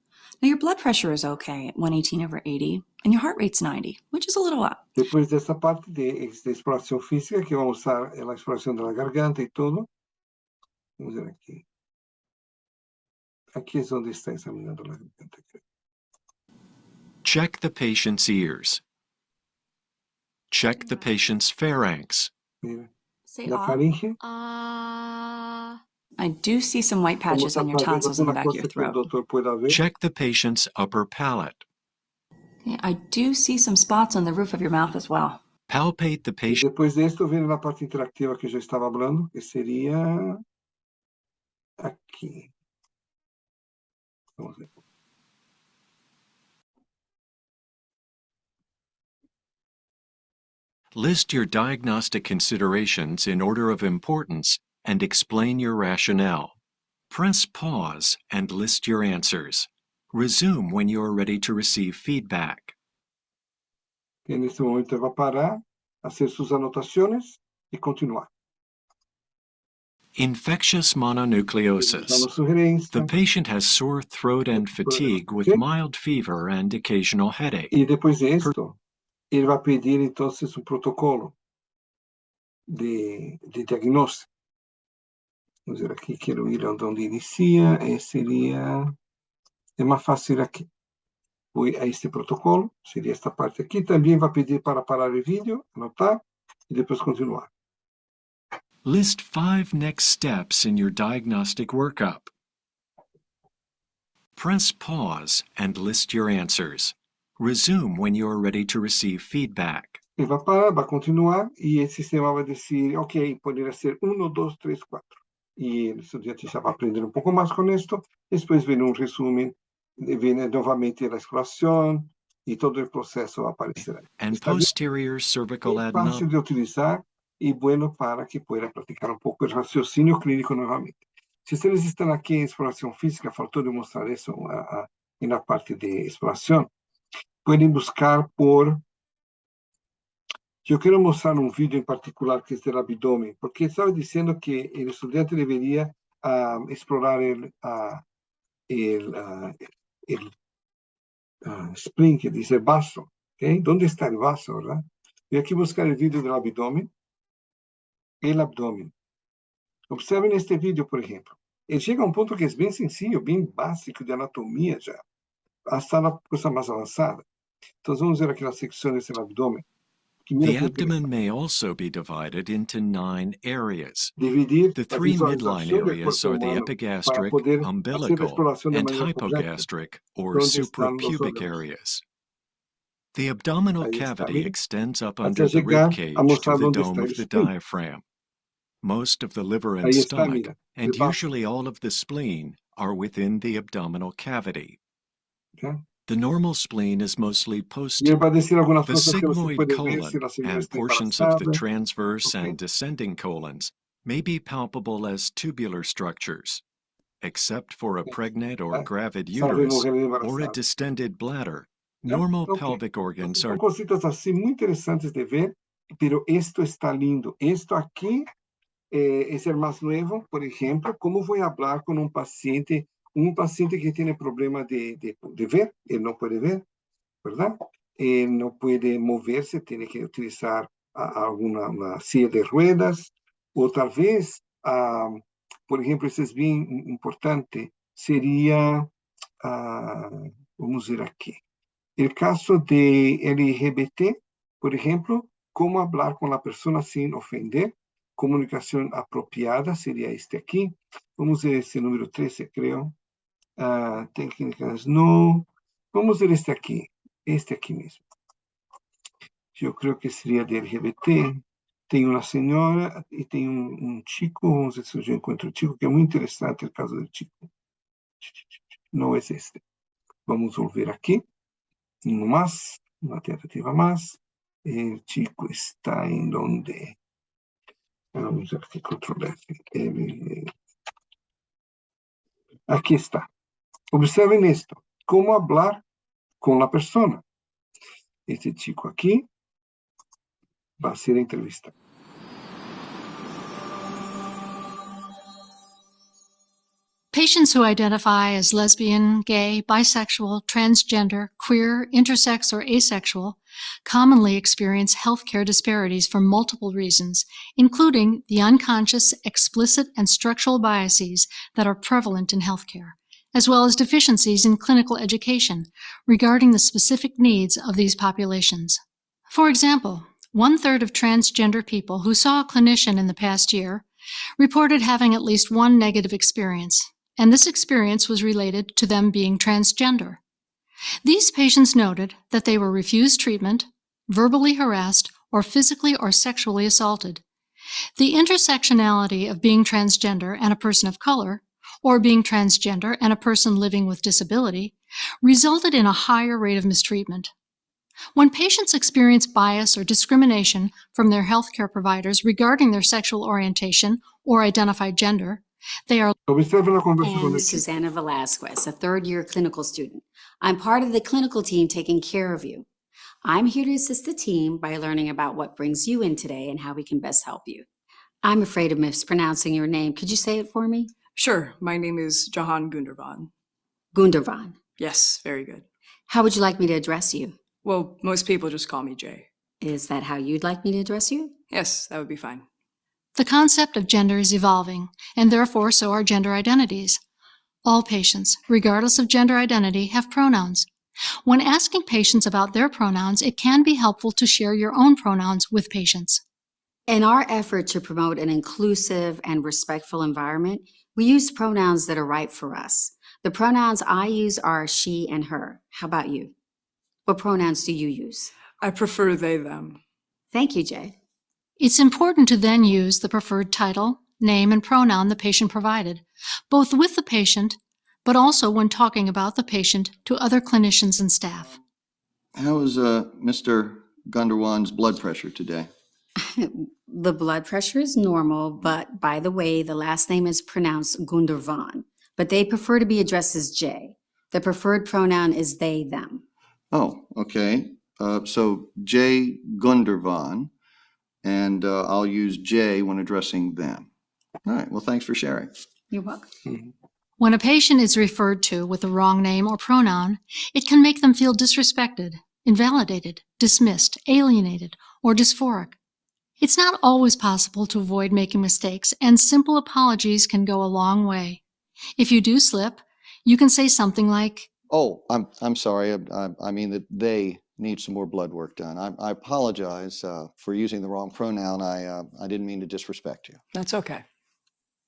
Now your blood pressure is okay at 118 over 80, and your heart rate's 90, which is a little up. Después de esta parte de, de exploración física, que vamos a usar la exploración de la garganta y todo. Vamos a ver aquí. Aquí es donde está examinando la garganta. Check the patient's ears. Check the patient's pharynx. Mira, Say la faringe. Uh, I do see some white patches on your tonsils in the back of your cosa que el throat. doctor pueda ver. Check the patient's upper palate. Yeah, I do see some spots on the roof of your mouth as well. Palpate the patient. después de esto viene la parte interactiva que yo estaba hablando, que sería aquí. Vamos ver. List your diagnostic considerations in order of importance and explain your rationale. Press pause and list your answers. Resume when you are ready to receive feedback. En este momento va a parar, hacer sus anotaciones y continuar. Infectious mononucleosis. The patient has sore throat and fatigue with mild fever and occasional headache. Y después de esto, él va a pedir entonces un protocolo de, de diagnóstico. Vamos ver aquí, quiero ir a donde inicia, eh, sería, es más fácil aquí. Voy a este protocolo, sería esta parte aquí. También va a pedir para parar el vídeo, anotar y después continuar. List five next steps in your diagnostic workup. Press pause and list your answers. Resume when you are ready to receive feedback. Él va a parar, va a continuar y el sistema va a decir, ok, podría ser 1, 2, 3, 4. Y el estudiante ya va a aprender un poco más con esto. Después viene un resumen, eh, viene nuevamente la exploración y todo el proceso va a aparecer ahí. And Está posterior cervical Es fácil de utilizar y bueno para que pueda practicar un poco el raciocinio clínico nuevamente. Si ustedes están aquí en exploración física, faltó demostrar eso ah, ah, en la parte de exploración, pueden buscar por... Yo quiero mostrar un vídeo en particular que es del abdomen, porque estaba diciendo que el estudiante debería ah, explorar ah, el ah, spleen, que dice vaso. ¿ok? ¿Dónde está el vaso, verdad? Voy aquí a buscar el vídeo del abdomen. El abdomen. Observen este vídeo, por ejemplo. Ele chega a um ponto que é bem sencillo, bem básico de anatomia já. Hasta na coisa mais avançada. Então, vamos ver aqui na secção desse abdômen. The abdomen may also be divided into nine areas. The three midline areas are the epigastric, umbilical, and hypogastric or suprapubic areas. The abdominal cavity extends up under the rib cage to the dome of the diaphragm. Most of the liver and stomach, and usually all of the spleen, are within the abdominal cavity. The normal spleen is mostly posterior. The sigmoid colon and portions of the transverse and descending colons may be palpable as tubular structures, except for a pregnant or eh, gravid uterus or a distended bladder. Eh, normal pelvic organs are... cositas assim muito interessantes de ver, pero esto está lindo. Esto aqui, eh, esse é mais novo, por ejemplo, como vou hablar com um paciente un paciente que tiene problema de, de, de ver, él no puede ver, ¿verdad? Él no puede moverse, tiene que utilizar a- alguna una silla de ruedas, o tal vez, ah, por ejemplo, eso es bien im- importante, sería, ah, vamos ver aquí, el caso de LGBT, por ejemplo, cómo hablar con la persona sin ofender, comunicación apropiada sería este aquí. Vamos a ver ese número 13, creo. Ah, técnicas, no. Vamos a ver este aquí, este aquí mismo. Yo creo que sería de LGBT. tem uma senhora e tem um, um chico, vamos ver se eu já encontro o chico, que é muito interessante o caso do chico. Não é este. Vamos volver aqui, no mais, uma tentativa mais. O chico está em onde? Vamos ver aqui. Ele... Aqui está. Observen esto. Como hablar con la persona. Este chico aquí va a ser entrevista. Patients who identify as lesbian, gay, bisexual, transgender, queer, intersex, or asexual commonly experience healthcare disparities for multiple reasons, including the unconscious, explicit, and structural biases that are prevalent in healthcare, as well as deficiencies in clinical education regarding the specific needs of these populations. For example, one-third of transgender people who saw a clinician in the past year reported having at least one negative experience, and this experience was related to them being transgender. These patients noted that they were refused treatment, verbally harassed, or physically or sexually assaulted. The intersectionality of being transgender and a person of color, or being transgender and a person living with disability, resulted in a higher rate of mistreatment. When patients experience bias or discrimination from their healthcare providers regarding their sexual orientation or identified gender, they are Observe la conversa con And. Susanna Velasquez, a third year clinical student. I'm part of the clinical team taking care of you. I'm here to assist the team by learning about what brings you in today and how we can best help you. I'm afraid of mispronouncing your name. Could you say it for me? Sure, my name is Jahan Gundervan. Gundervan. Yes, very good. How would you like me to address you? Well, most people just call me Jay. Is that how you'd like me to address you? Yes, that would be fine. The concept of gender is evolving, and therefore so are gender identities. All patients, regardless of gender identity, have pronouns. When asking patients about their pronouns, it can be helpful to share your own pronouns with patients. In our effort to promote an inclusive and respectful environment, we use pronouns that are right for us. The pronouns I use are she and her. How about you? What pronouns do you use? I prefer they, them. Thank you, Jay. It's important to then use the preferred title, name, and pronoun the patient provided, both with the patient, but also when talking about the patient to other clinicians and staff. How is uh, Mr. Gunderwan's blood pressure today? <laughs> The blood pressure is normal, but by the way, the last name is pronounced Gundervan, but they prefer to be addressed as Jay. The preferred pronoun is they, them. Oh, okay. Uh, so Jay Gundervan, and uh, I'll use Jay when addressing them. All right. Well, thanks for sharing. You're welcome. <laughs> When a patient is referred to with the wrong name or pronoun, it can make them feel disrespected, invalidated, dismissed, alienated, or dysphoric. It's not always possible to avoid making mistakes, and simple apologies can go a long way. If you do slip, you can say something like, Oh, I'm I'm sorry. I, I, I mean that they need some more blood work done. I, I apologize uh, for using the wrong pronoun. I uh, I didn't mean to disrespect you. That's okay.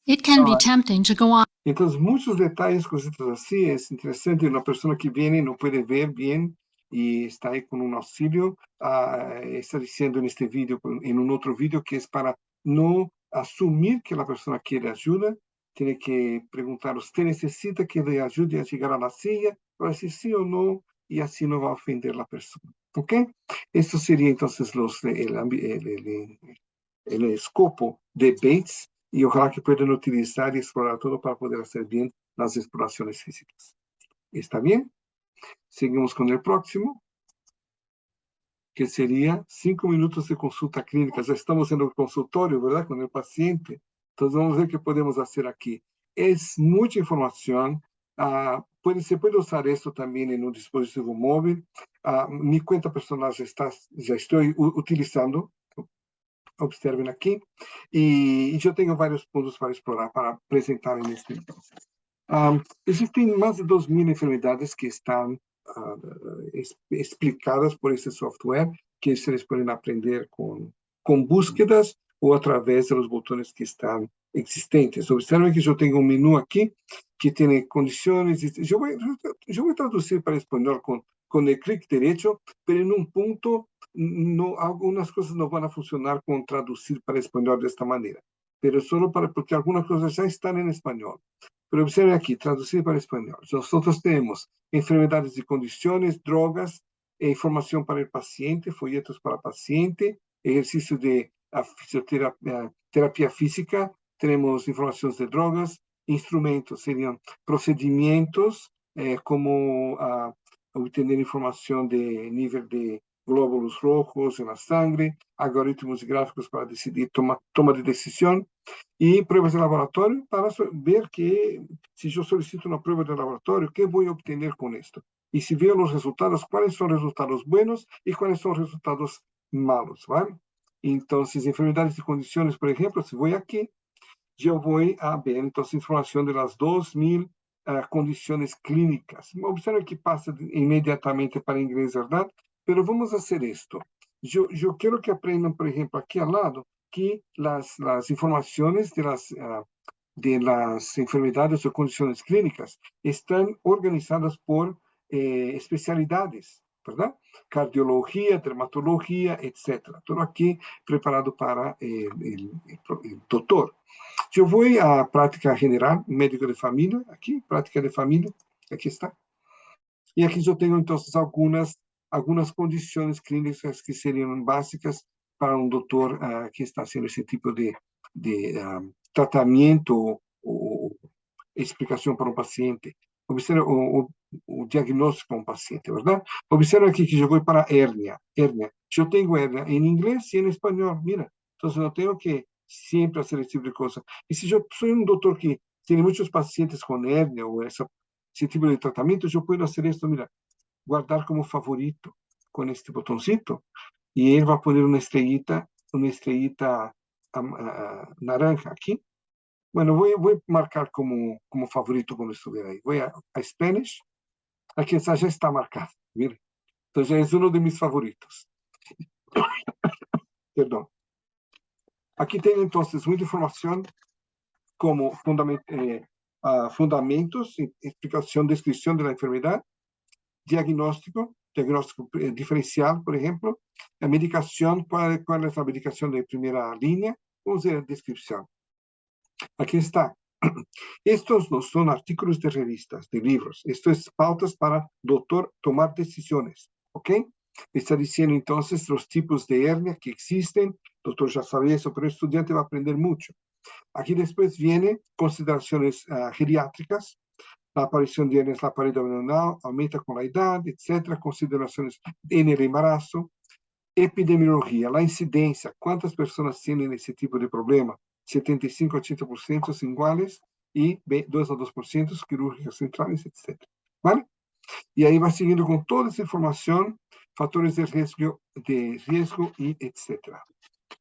It can be tempting to go on Entonces, muchos detalles, cositas así, es interesante. Una persona que viene y no puede ver bien y está ahí con un auxilio, ah, está diciendo en este vídeo, en un otro vídeo, que es para no asumir que la persona quiere ayuda, tiene que preguntar, ¿usted necesita que le ayude a a la silla? Para decir sí o no, y así no va a ofender a la persona. ¿Ok? Esto sería entonces los, el, el, el escopo de Bates y ojalá que puedan utilizar y explorar todo para poder hacer bien las exploraciones físicas. ¿Está bien? Seguimos com o próximo, que seria cinco minutos de consulta clínica. Já estamos no consultório, verdade? Com o paciente. Então, vamos ver o que podemos fazer aqui. É muita informação. Ah, pode, se pode usar isso também em um dispositivo móvel. Ah, minha conta personal já, está, já estou utilizando. Observem aqui. E, e eu tenho vários pontos para explorar, para apresentar neste momento. Am, existen más de 2.000 enfermedades que están ah, es- explicadas por este software que se les pueden aprender con, con búsquedas o a través de los botones que están existentes. Observen que yo tengo un menú aquí que tiene condiciones. y- Yo voy, yo voy a traducir para español con con el clic derecho, pero en un punto no, algunas cosas no van a funcionar con traducir para español de esta manera, pero solo para, porque algunas cosas ya están en español. Pero observen aquí, traducir para español. Nosotros tenemos enfermedades y condiciones, drogas, e información para el paciente, folletos para paciente, ejercicio de fisioterapia terapia física, tenemos informaciones de drogas, instrumentos, serían procedimientos, eh, como uh, obtener información de nivel de glóbulos rojos en la sangre, algoritmos gráficos para decidir toma, toma de decisión y pruebas de laboratorio para ver que si yo solicito una prueba de laboratorio, ¿qué voy a obtener con esto? Y si veo los resultados, cuáles son resultados buenos y cuáles son resultados malos, ¿vale? Entonces, enfermedades y condiciones, por ejemplo, si voy aquí, yo voy a ver entonces información de las 2000 uh, ah, condiciones clínicas. Observen que pasa inmediatamente para inglés, ¿verdad? Pero vamos a hacer esto. Yo, yo quiero que aprendan, por ejemplo, aquí al lado, que las, las informaciones de las, uh, de las enfermedades o condiciones clínicas están organizadas por eh, especialidades, ¿verdad? Cardiología, dermatología, etcétera. Todo aquí preparado para el, el, el doctor. Yo voy a práctica general, médico de familia, aquí, práctica de familia, aquí está. Y aquí yo tengo entonces algunas algunas condiciones clínicas que serían básicas para un doctor uh, que está haciendo ese tipo de, de um, tratamiento o, para un paciente. Observa o, o, diagnóstico para un paciente, ¿verdad? Observa aquí que yo voy para hernia, hernia. Yo tengo hernia en inglés y en español, mira. Entonces no tengo que siempre hacer ese tipo de cosas. Y si yo soy un doctor que tiene muchos pacientes con hernia o esa, ese tipo de tratamiento, yo puedo hacer esto, mira, guardar como favorito con este botoncito y él va a poner una estrellita, una estrellita uh, naranja aquí. Bueno, voy, voy a marcar como, como favorito cuando estuviera ahí. Voy a, a Spanish. Aquí está, ya está marcado. Mire. Entonces es uno de mis favoritos. <coughs> Perdón. Aquí tengo entonces mucha información como fundament, eh, uh, fundamentos, explicación, descripción de la enfermedad, diagnóstico, diagnóstico eh, diferencial, por ejemplo, la medicación, cuál, cuál es la medicación de primera línea, vamos a ver la descripción. Aquí está. <clears throat> Estos no son artículos de revistas, de libros. Esto es pautas para doctor tomar decisiones, ¿ok? Está diciendo entonces los tipos de hernia que existen. Doctor ya sabe eso, pero el estudiante va a aprender mucho. Aquí después viene consideraciones uh, geriátricas, la aparición de hernias en la pared abdominal aumenta con la edad, etcétera, consideraciones en el embarazo, epidemiología, la incidencia, cuántas personas tienen ese tipo de problema, 75 a 80% iguales y 2 a 2% quirúrgicas centrales, etcétera, ¿vale? Y ahí va siguiendo con toda esa información, factores de riesgo, de riesgo y etcétera.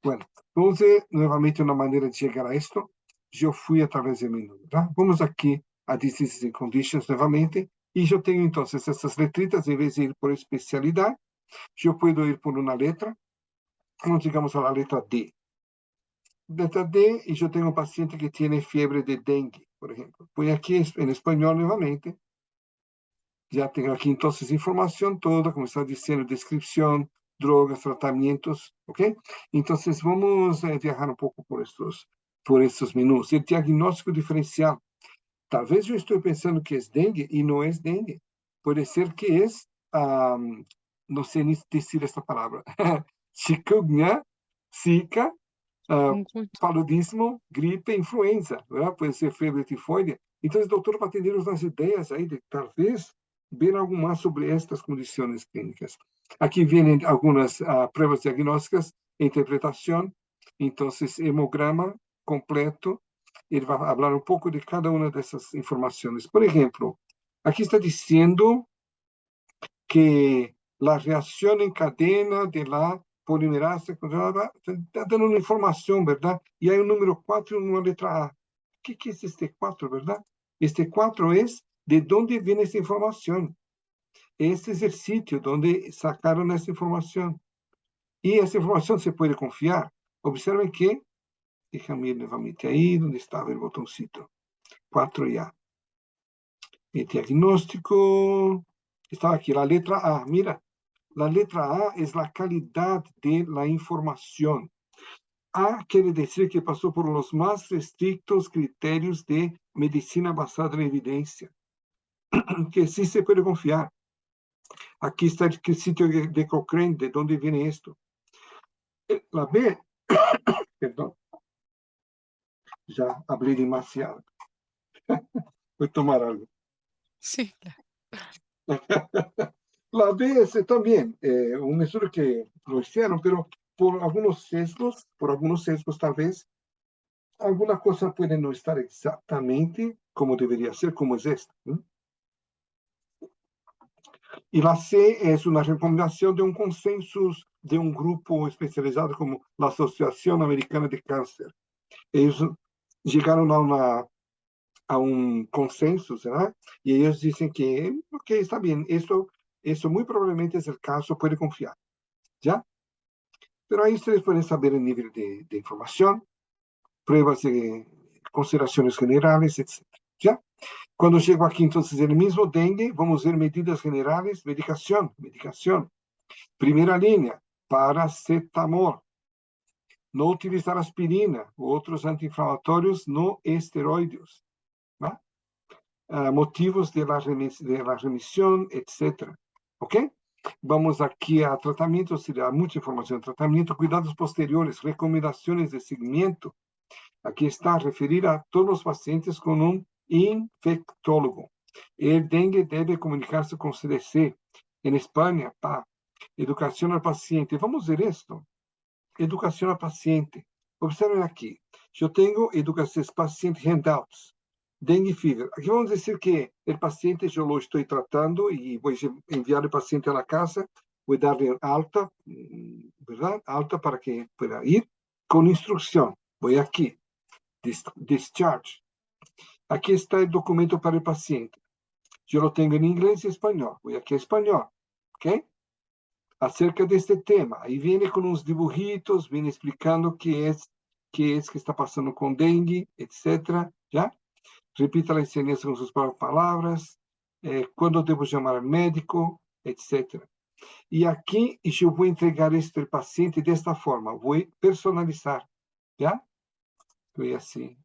Bueno, entonces, nuevamente una manera de llegar a esto, yo fui a través de ¿verdad? Vamos aquí a diseases and conditions novamente, e eu tenho então essas letritas, em vez de ir por especialidade, eu posso ir por uma letra, vamos digamos a letra D. Letra D, e eu tenho um paciente que tem febre de dengue, por exemplo. Põe aqui em espanhol novamente, já tenho aqui então informação toda, como está dizendo, descrição, drogas, tratamentos, ok? Então vamos eh, viajar um pouco por estes por esses menus. O diagnóstico diferencial Talvez yo estoy pensando que es dengue y no es dengue. Puede ser que es, um, no sé ni decir esta palabra, chikungunya, <laughs> zika, uh, paludismo, gripe, influenza, ¿verdad? Puede ser fiebre tifoide. Então, o doutor vai atender umas ideias aí de talvez ver algo mais sobre estas condições clínicas. Aqui vêm algumas uh, pruebas diagnósticas, interpretação, então, hemograma completo, ele vai falar um pouco de cada uma dessas informações. Por exemplo, aqui está dizendo que a reação em cadena de la polimerase está dando uma informação, verdade? E aí o número 4 numa letra A. O que, que é este 4, verdade? Este 4 é de onde vem essa informação. É o sítio onde sacaram essa informação. E essa informação se pode confiar. Observem que Déjame ir nuevamente ahí donde estaba el botoncito. 4 ya. El diagnóstico. Está aquí, la letra A. Mira, la letra A es la calidad de la información. A quiere decir que pasó por los más estrictos criterios de medicina basada en evidencia, <clears throat> que sí se puede confiar. Aquí está el sitio de Cochrane, de dónde viene esto. Eh, la B, <coughs> perdón, ya hablé demasiado. Voy a <laughs> tomar algo. Sí. La <laughs> B es también eh, un estudio que lo hicieron, pero por algunos sesgos, por algunos sesgos tal vez, alguna cosa puede no estar exactamente como debería ser, como es esta. Y la C es una recomendación de un consenso de un grupo especializado como la Asociación Americana de Cáncer. Ellos llegaron a, una, a un consenso, ¿verdad? Y ellos dicen que, ok, está bien, esto, esto muy probablemente es el caso, puede confiar, ¿ya? Pero ahí ustedes pueden saber el nivel de, de información, pruebas de consideraciones generales, etc. ¿Ya? Cuando llego aquí, entonces, en el mismo dengue, vamos a ver medidas generales, medicación, medicación. Primera línea, paracetamol. No utilizar aspirina u otros antiinflamatorios no esteroides. ¿va? Uh, motivos de la, remis de la remisión, etc. ¿Ok? Vamos aqui a tratamento, seria muita informação. Tratamento, cuidados posteriores, recomendações de seguimento. Aqui está, referir a todos os pacientes com um infectólogo. El dengue deve comunicar-se com o CDC. Em Espanha, pá, educação ao paciente. Vamos ver isto educação ao paciente. Observem aqui, eu tenho educação ao paciente handouts, dengue fever. Aqui vamos dizer que o paciente eu o estou tratando e vou enviar o paciente à casa, vou dar-lhe alta, verdade? Alta para que pueda ir, com instrução. Vou aqui, discharge. Aqui está o documento para o paciente. Eu o tenho em inglês e espanhol. Vou aqui em espanhol, ok? acerca deste tema. Aí vem com uns dibujitos, vem explicando o que é que é que está passando com dengue, etc. Já? Repita eh, a ensinança com suas próprias palavras. Quando devo chamar médico, etc. E aqui eu vou entregar este paciente desta forma. Vou personalizar. Já? Foi assim.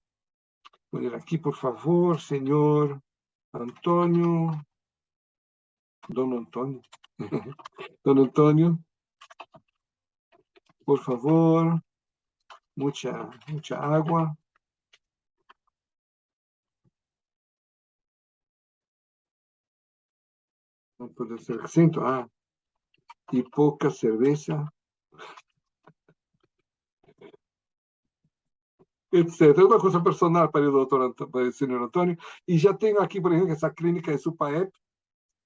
Vou ler aqui, por favor, senhor Antônio. Dono Antônio. <laughs> don Antonio, por favor, mucha, mucha agua, no puede ser acento, ah, y poca cerveza, etcétera. Una cosa personal para el doctor, para el señor Antonio. Y ya tengo aquí, por ejemplo, esa clínica de Supaep,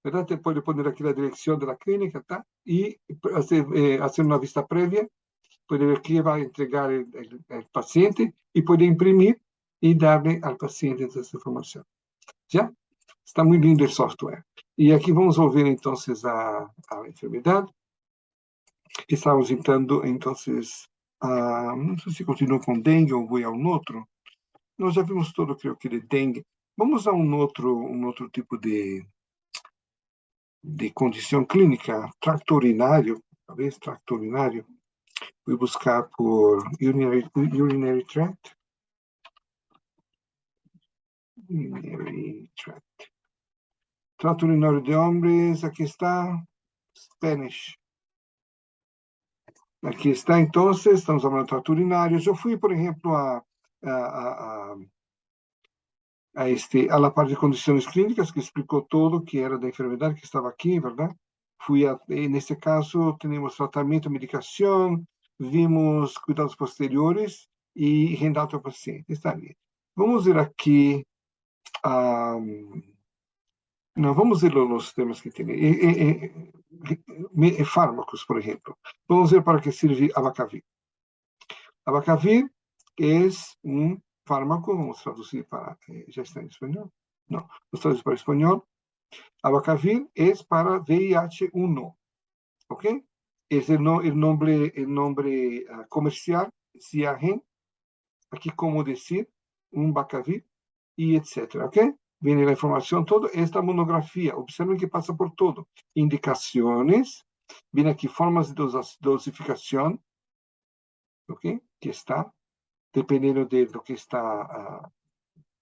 ¿verdad? Te puede poner aquí la dirección de la clínica, ¿está? Y hacer, eh, hacer una vista previa, puede ver qué va a entregar el, el, el, paciente y puede imprimir y darle al paciente esa información. ¿Ya? Está muy lindo el software. E aqui vamos ver, então, a, a enfermidade. Estamos entrando, então, a, não sei se continua com dengue ou vou a um outro. Nós já vimos todo, creio que, de dengue. Vamos a um outro, um outro tipo de, de condição clínica, tracto urinário, talvez tracto urinário. Vou buscar por urinary, urinary tract. Urinary tract. Trato urinário de homens, aqui está, Spanish. Aqui está, então, estamos falando de trato urinário. Eu fui, por exemplo, a, a, a, a, este, a la parte de condições clínicas, que explicou todo que era da enfermidade que estava aqui, verdade? Fui a, nesse caso, temos tratamento, medicação, vimos cuidados posteriores e rendato ao paciente. Está bem. Vamos ver aqui. Não, vamos ver os temas que tem. E, e, e, fármacos, por exemplo. Vamos ver para que serve abacavir. Abacavir é um fármaco, vamos traduzir para... Já está em espanhol? Não, vamos traduzir para espanhol. Abacavir é para VIH-1, ok? É o, no, el nombre, el nombre uh, comercial, Ciagen, aqui como dizer, um bacavir, e etc, ok? viene la información, todo esta monografía, observen que pasa por todo. Indicaciones, viene aquí formas de dosificación, ¿ok? Que está, dependendo de, do que está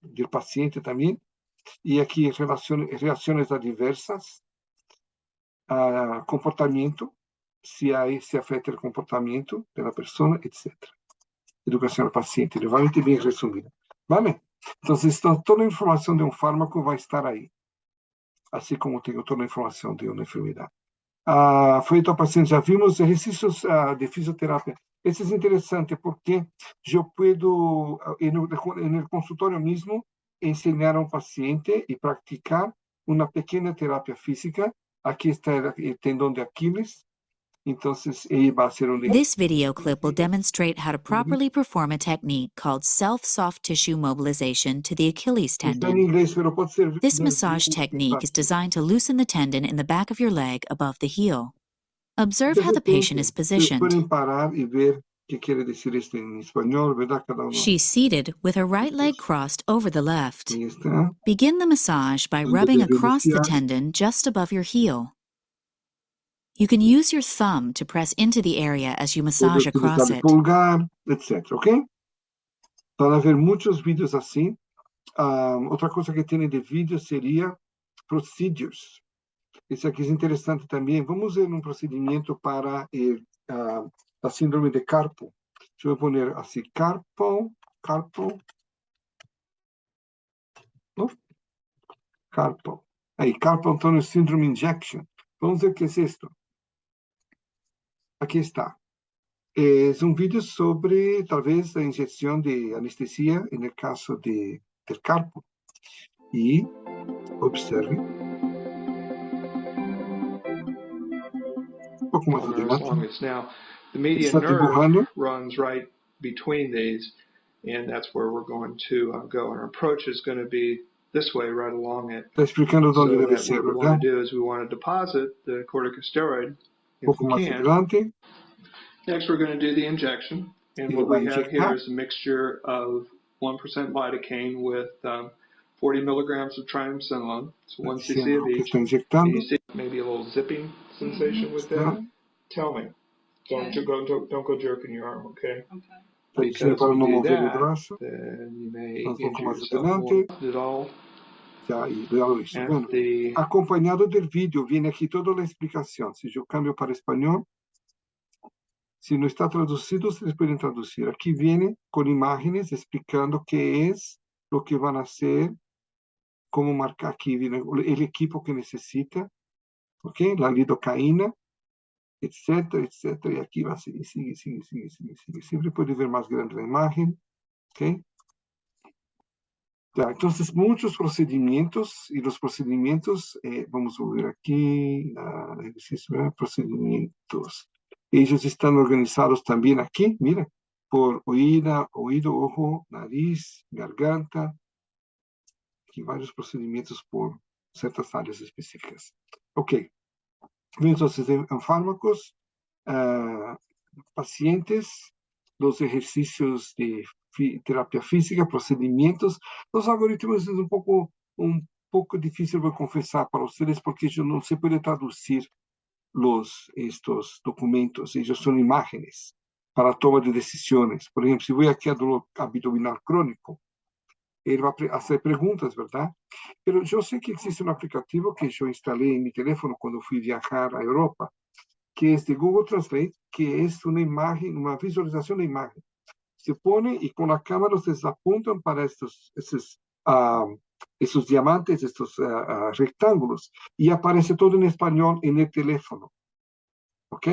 do paciente também. E aqui relações, reações adversas, comportamento, se aí se afeta o comportamento da pessoa, etc. Educação ao paciente, levemente bem resumida. Vale? Então, toda a informação de um fármaco vai estar aí, assim como tenho toda a informação de uma enfermidade. Ah, foi ao paciente, já vimos exercícios ah, de fisioterapia. Esse é interessante porque eu puedo, no, no consultório mesmo, ensinar a um paciente e praticar uma pequena terapia física. Aqui está o tendão de Aquiles, un This video clip will demonstrate how to properly perform a technique called self-soft tissue mobilization to the Achilles tendon. This massage technique is designed to loosen the tendon in the back of your leg above the heel. Observe how the patient is positioned. She's seated with her right leg crossed over the left. Begin the massage by rubbing across the tendon just above your heel. You can use your thumb to press into the area as you massage across it. Etc. ¿Ok? Van a ver muchos vídeos así. Um, otra cosa que tiene de vídeo sería procedures. Esse aqui é interessante também. Vamos ver um procedimento para el, uh, a síndrome de Carpo. Deixa eu poner assim, Carpo, Carpo, oh, Carpo. Aí, Carpo Antonio Syndrome Injection. Vamos ver o que é isto. Aquí está. Es un vídeo sobre, tal vez, la inyección de anestesia el caso de, carpo. Y observe. Un poco más adelante. Now, the median nerve runs right between these, and that's where we're going to uh, go. And our approach is going to be this way, right along it. Está explicando dónde so debe ser, what we want to do is we want to deposit the corticosteroid poco más adelante. Next, we're going to do the injection. And what we have here is a mixture of 1% lidocaine with um, 40 milligrams of triamcinolone. So 1 cc of each. And you see maybe a little zipping sensation with that. Tell me. Don't, okay. go, don't, don't go jerking your arm, okay? Okay. Because if you do that, then you may injure yourself more. It all já, já lo hice. Bueno, acompañado del vídeo viene aquí toda la explicación. Si yo cambio para español, si no está traducido, ustedes pueden traducir. Aquí viene con imágenes explicando qué es lo que van a hacer, cómo marcar aquí, viene el equipo que necesita, ¿ok? La lidocaína, etcétera, etcétera. Y aquí va a seguir, sigue, sigue, sigue, sigue, sigue. Siempre puede ver más grande la imagen, ¿ok? Ya, entonces, muchos procedimientos, y los procedimientos, eh, vamos a ver aquí, uh, ejercicio, procedimientos. Ellos están organizados también aquí, mira, por oída, oído, ojo, nariz, garganta, aquí varios procedimientos por certas áreas específicas. Ok. Vemos em fármacos, uh, pacientes, os exercícios de terapia física, procedimentos. Os algoritmos são um pouco um pouco difícil vou confessar para vocês porque eu não se pode traduzir los estes documentos, eles são imagens para a toma de decisões. Por exemplo, se vou aqui a dor abdominal crônico, él va a hacer preguntas, ¿verdad? Pero yo sé que existe un aplicativo que yo instalé en mi teléfono cuando fui a viajar a Europa, que es de Google Translate, que es una imagen, una visualización de imagen se pone y con la cámara ustedes apuntan para estos, estos, uh, esos diamantes, estos uh, uh, rectángulos, y aparece todo en español en el teléfono. ¿Ok?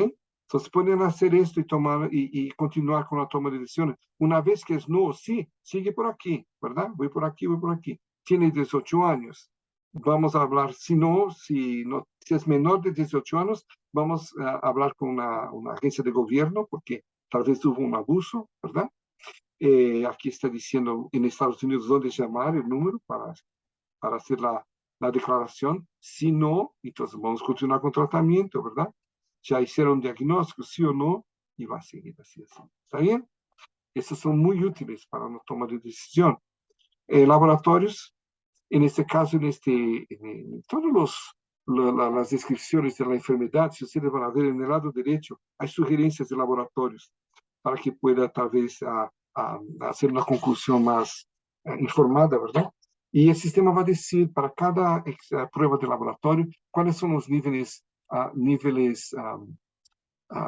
Entonces pueden hacer esto y tomar y, y, continuar con la toma de decisiones. Una vez que es no, sí, sigue por aquí, ¿verdad? Voy por aquí, voy por aquí. Tiene 18 años. Vamos a hablar, si no, si, no, si es menor de 18 años, vamos a hablar con una, una agencia de gobierno porque tal vez hubo un abuso, ¿verdad? Eh, aquí está diciendo en Estados Unidos dónde llamar el número para, para hacer la, la declaración. Si no, entonces vamos a continuar con tratamiento, ¿verdad? Ya hicieron diagnóstico, sí o no, y va a seguir así, así. ¿Está bien? Estos son muy útiles para la toma de decisión. Eh, laboratorios, En este caso, en, este, en todos los las descripciones de la enfermedad, si ustedes van a ver en el lado derecho, hay sugerencias de laboratorios para que pueda tal vez a, a, hacer una conclusión más uh, informada, ¿verdad? Y el sistema va a decir para cada uh, prueba de laboratorio cuáles son los niveles, uh, niveles, um,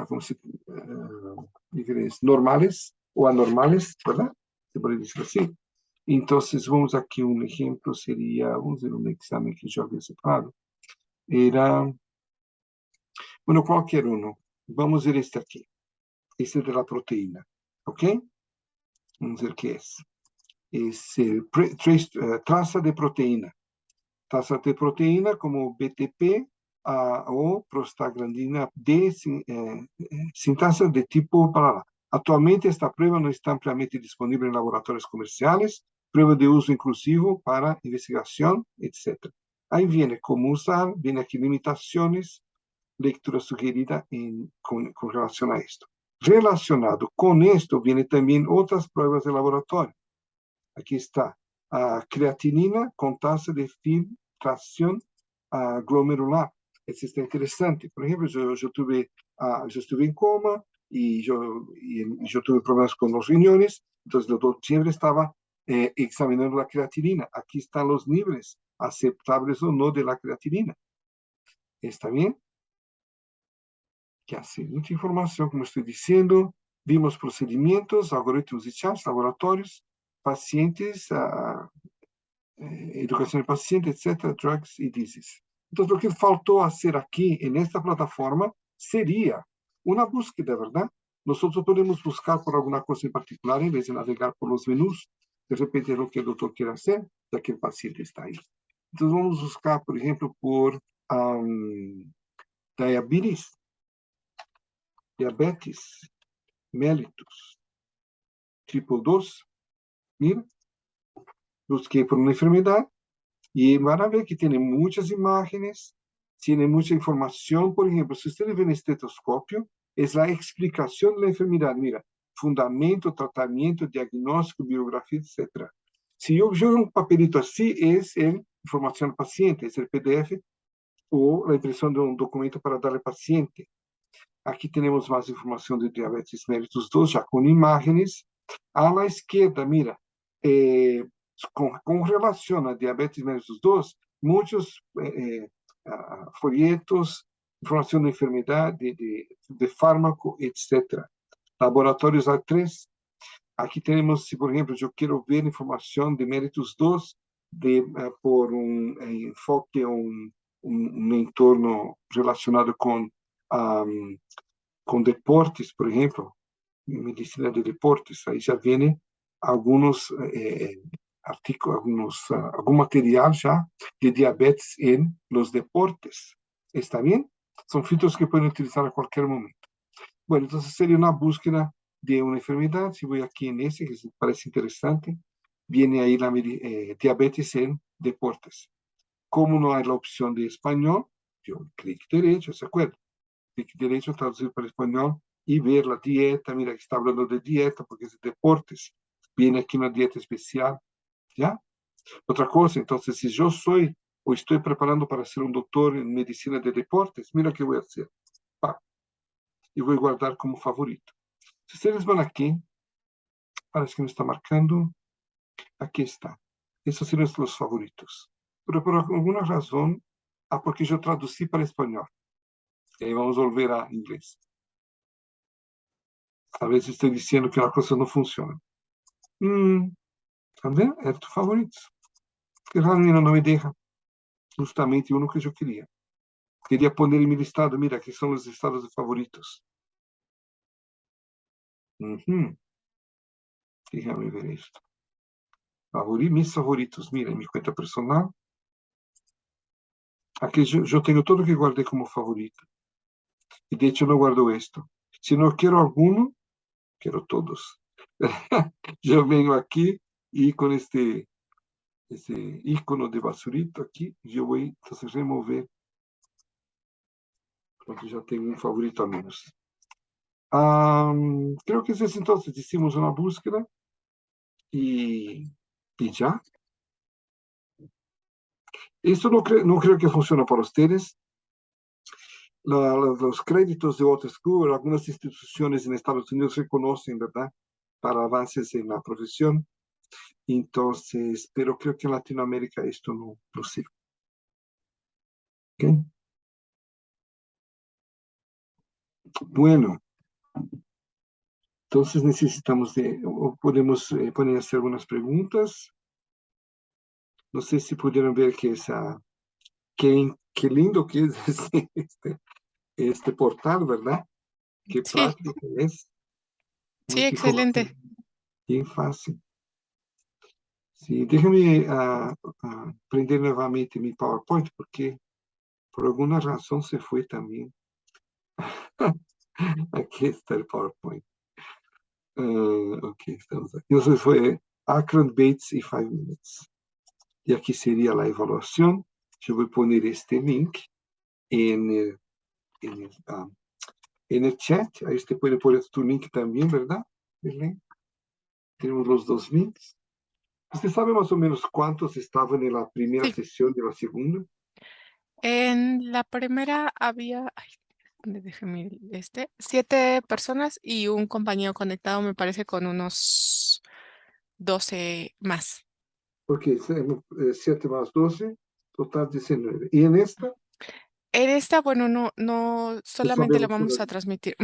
¿cómo se, niveles normales o anormales, ¿verdad? Se puede decir así. Entonces, vamos aquí, un ejemplo sería, vamos a ver un examen que yo había separado era, bueno, cualquier uno. Vamos a ver este aquí. Este de la proteína, ¿ok? Vamos a ver qué es. Es el uh, traza de proteína. Traza de proteína como BTP uh, o prostaglandina D eh, sin tasa de tipo para Actualmente esta prueba no está ampliamente disponible en laboratorios comerciales, prueba de uso inclusivo para investigación, etc. Ahí viene cómo usar, viene aquí limitaciones, lectura sugerida en, con, con, relación a esto. Relacionado con esto viene también otras pruebas de laboratorio. Aquí está a creatinina con tasa de filtración uh, glomerular. Eso está interesante. Por ejemplo, yo, yo tuve, uh, yo estuve en coma y yo, y, y yo tuve problemas con los riñones, entonces siempre estaba eh, examinando la creatinina. Aquí están los niveles aceptables o no de la creatinina. ¿Está bien? Que hace mucha información, como estoy diciendo. Vimos procedimientos, algoritmos de chat, laboratorios, pacientes, uh, educación de pacientes, etcétera, drugs y disease. Então, o que faltou a ser aqui, nesta plataforma, seria uma búsqueda, verdade? Nós podemos buscar por alguma coisa em particular, em vez de navegar por os menus, de repente é o que o doutor quer ser, daquele paciente está aí. Então, vamos buscar, por exemplo, por um, diabetes, diabetes mellitus, tipo 2. Mira, busquei por uma enfermidade, y van a ver que tiene muchas imágenes, tiene mucha información. Por ejemplo, si ustedes ven el estetoscopio, es la explicación de la enfermedad. Mira, fundamento, tratamiento, diagnóstico, biografía, etc. Si yo veo un papelito así, es el información al paciente, es el PDF o la impresión de un documento para darle al paciente. Aquí tenemos más información de diabetes mellitus 2, ya con imágenes. A la izquierda, mira, eh, con, con, relación a diabetes mellitus 2, muchos eh, uh, folletos, información de enfermedad, de, de, de fármaco, etc. Laboratorios A3. Aquí tenemos, si por ejemplo yo quiero ver información de méritos 2, de, uh, por um enfoque, um, um, um, entorno relacionado com, um, com deportes, por exemplo, medicina de deportes, aí já vem alguns eh, artículos, alguns, uh, algum material já de diabetes em los deportes. ¿Está bem? São filtros que podem utilizar a qualquer momento. Bueno, então seria uma búsqueda de uma enfermidade. Se vou aqui nesse, que parece interessante, viene ahí la eh, diabetes en deportes. Como no hay la opción de español, yo clic derecho, ¿se acuerda? Clic derecho, traducir para español y ver la dieta. Mira, está hablando de dieta porque es de deportes. Viene aquí una dieta especial, ¿ya? Otra cosa, entonces, si yo soy o estoy preparando para ser un doctor en medicina de deportes, mira qué voy a hacer. Pa. Y voy a guardar como favorito. Si ustedes van aquí, parece que me está marcando, Aqui está. Esses seriam os favoritos. Pero por alguma razão, ah, porque eu traduzi para espanhol. E aí vamos volver a inglês. Talvez estou dizendo que a coisa não funciona. Hum, também é tu favorito. Que Ramiro não é me deja justamente o que eu queria. Queria pôr em meu estado, mira, aqui são os estados favoritos. Uhum. Déjame ver esto. Favori, mis favoritos, mira, em minha conta personal. Aqui eu tenho tudo que guardei como favorito. E de hecho não guardo esto. Se não quero algum, quero todos. <laughs> eu venho aqui y con este, este icono de basurito aquí, yo voy entonces remover. Porque ya tengo un favorito a menos. Um, creo que es eso entonces. Hicimos una búsqueda y y ya. Eso no, cre no creo que funcione para ustedes. La, los créditos de Water School, algunas instituciones en Estados Unidos reconocen, ¿verdad? Para avances en la profesión. Entonces, pero creo que en Latinoamérica esto no, no sirve. ¿Okay? Bueno, entonces necesitamos de, o podemos eh, poner hacer algunas preguntas. No sé si pudieron ver que esa, qué, qué lindo que es <laughs> este, este, este portal, ¿verdad? Qué Sí. práctico es. Sí, Mucha excelente. Bien fácil. Sí, déjame ah, ah, prender nuevamente mi PowerPoint porque por alguna razón se fue también. <laughs> Aquí está el PowerPoint. Ah, ok, estamos aquí. Entonces fue Akron, Bates y Five Minutes. Y aquí sería la evaluación. Yo voy a poner este link en el, en ah, chat. Ahí usted puede poner tu link también, ¿verdad? Tenemos los dos links. ¿Usted sabe más o menos cuántos estaban en la primera Sí. sesión de la segunda? En la primera había, ay, ¿dónde dejé mi este? Siete personas y un compañero conectado, me parece, con unos 12 más. Porque 7 más 12, total 19. ¿Y en esta? En esta, bueno, no, no, solamente sabemos vamos a transmitir.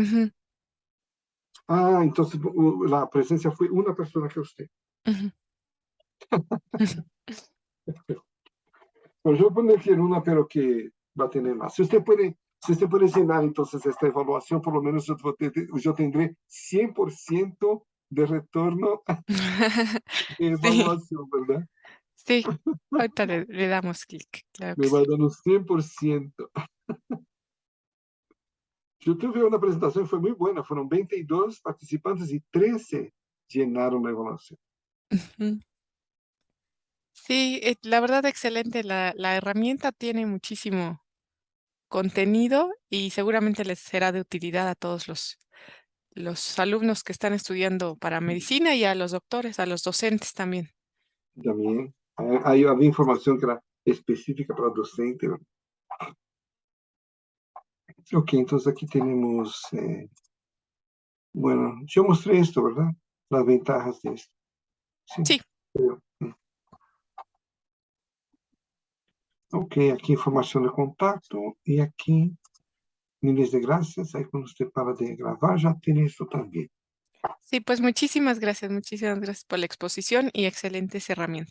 Ah, entonces uh, la presencia fue una persona que usted. ujú. Pues yo voy a poner que en una, pero que va a tener más. Si usted puede, si usted puede llenar entonces esta evaluación, por lo menos yo, yo tendré 100% de retorno <laughs> de evaluación, ¿verdad? Sí, ahorita le, le damos clic, claro Me va sí. dando 100%. Yo tuve una presentación, fue muy buena. Fueron 22 participantes y 13 llenaron la evaluación. Ujú. Sí, eh, la verdad, excelente. La, la herramienta tiene muchísimo contenido y seguramente les será de utilidad a todos los, los alumnos que están estudiando para medicina y a los doctores, a los docentes también. También ah, ahí había información que era específica para docente. Ok, entonces aquí tenemos, eh, bueno, yo mostré esto, ¿verdad? Las ventajas de esto. Sí. creo. Ok, aquí información de contacto y aquí miles de gracias. Ahí cuando usted para de grabar ya tiene esto también. Sí, pues muchísimas gracias, muchísimas gracias por la exposición y excelentes herramientas.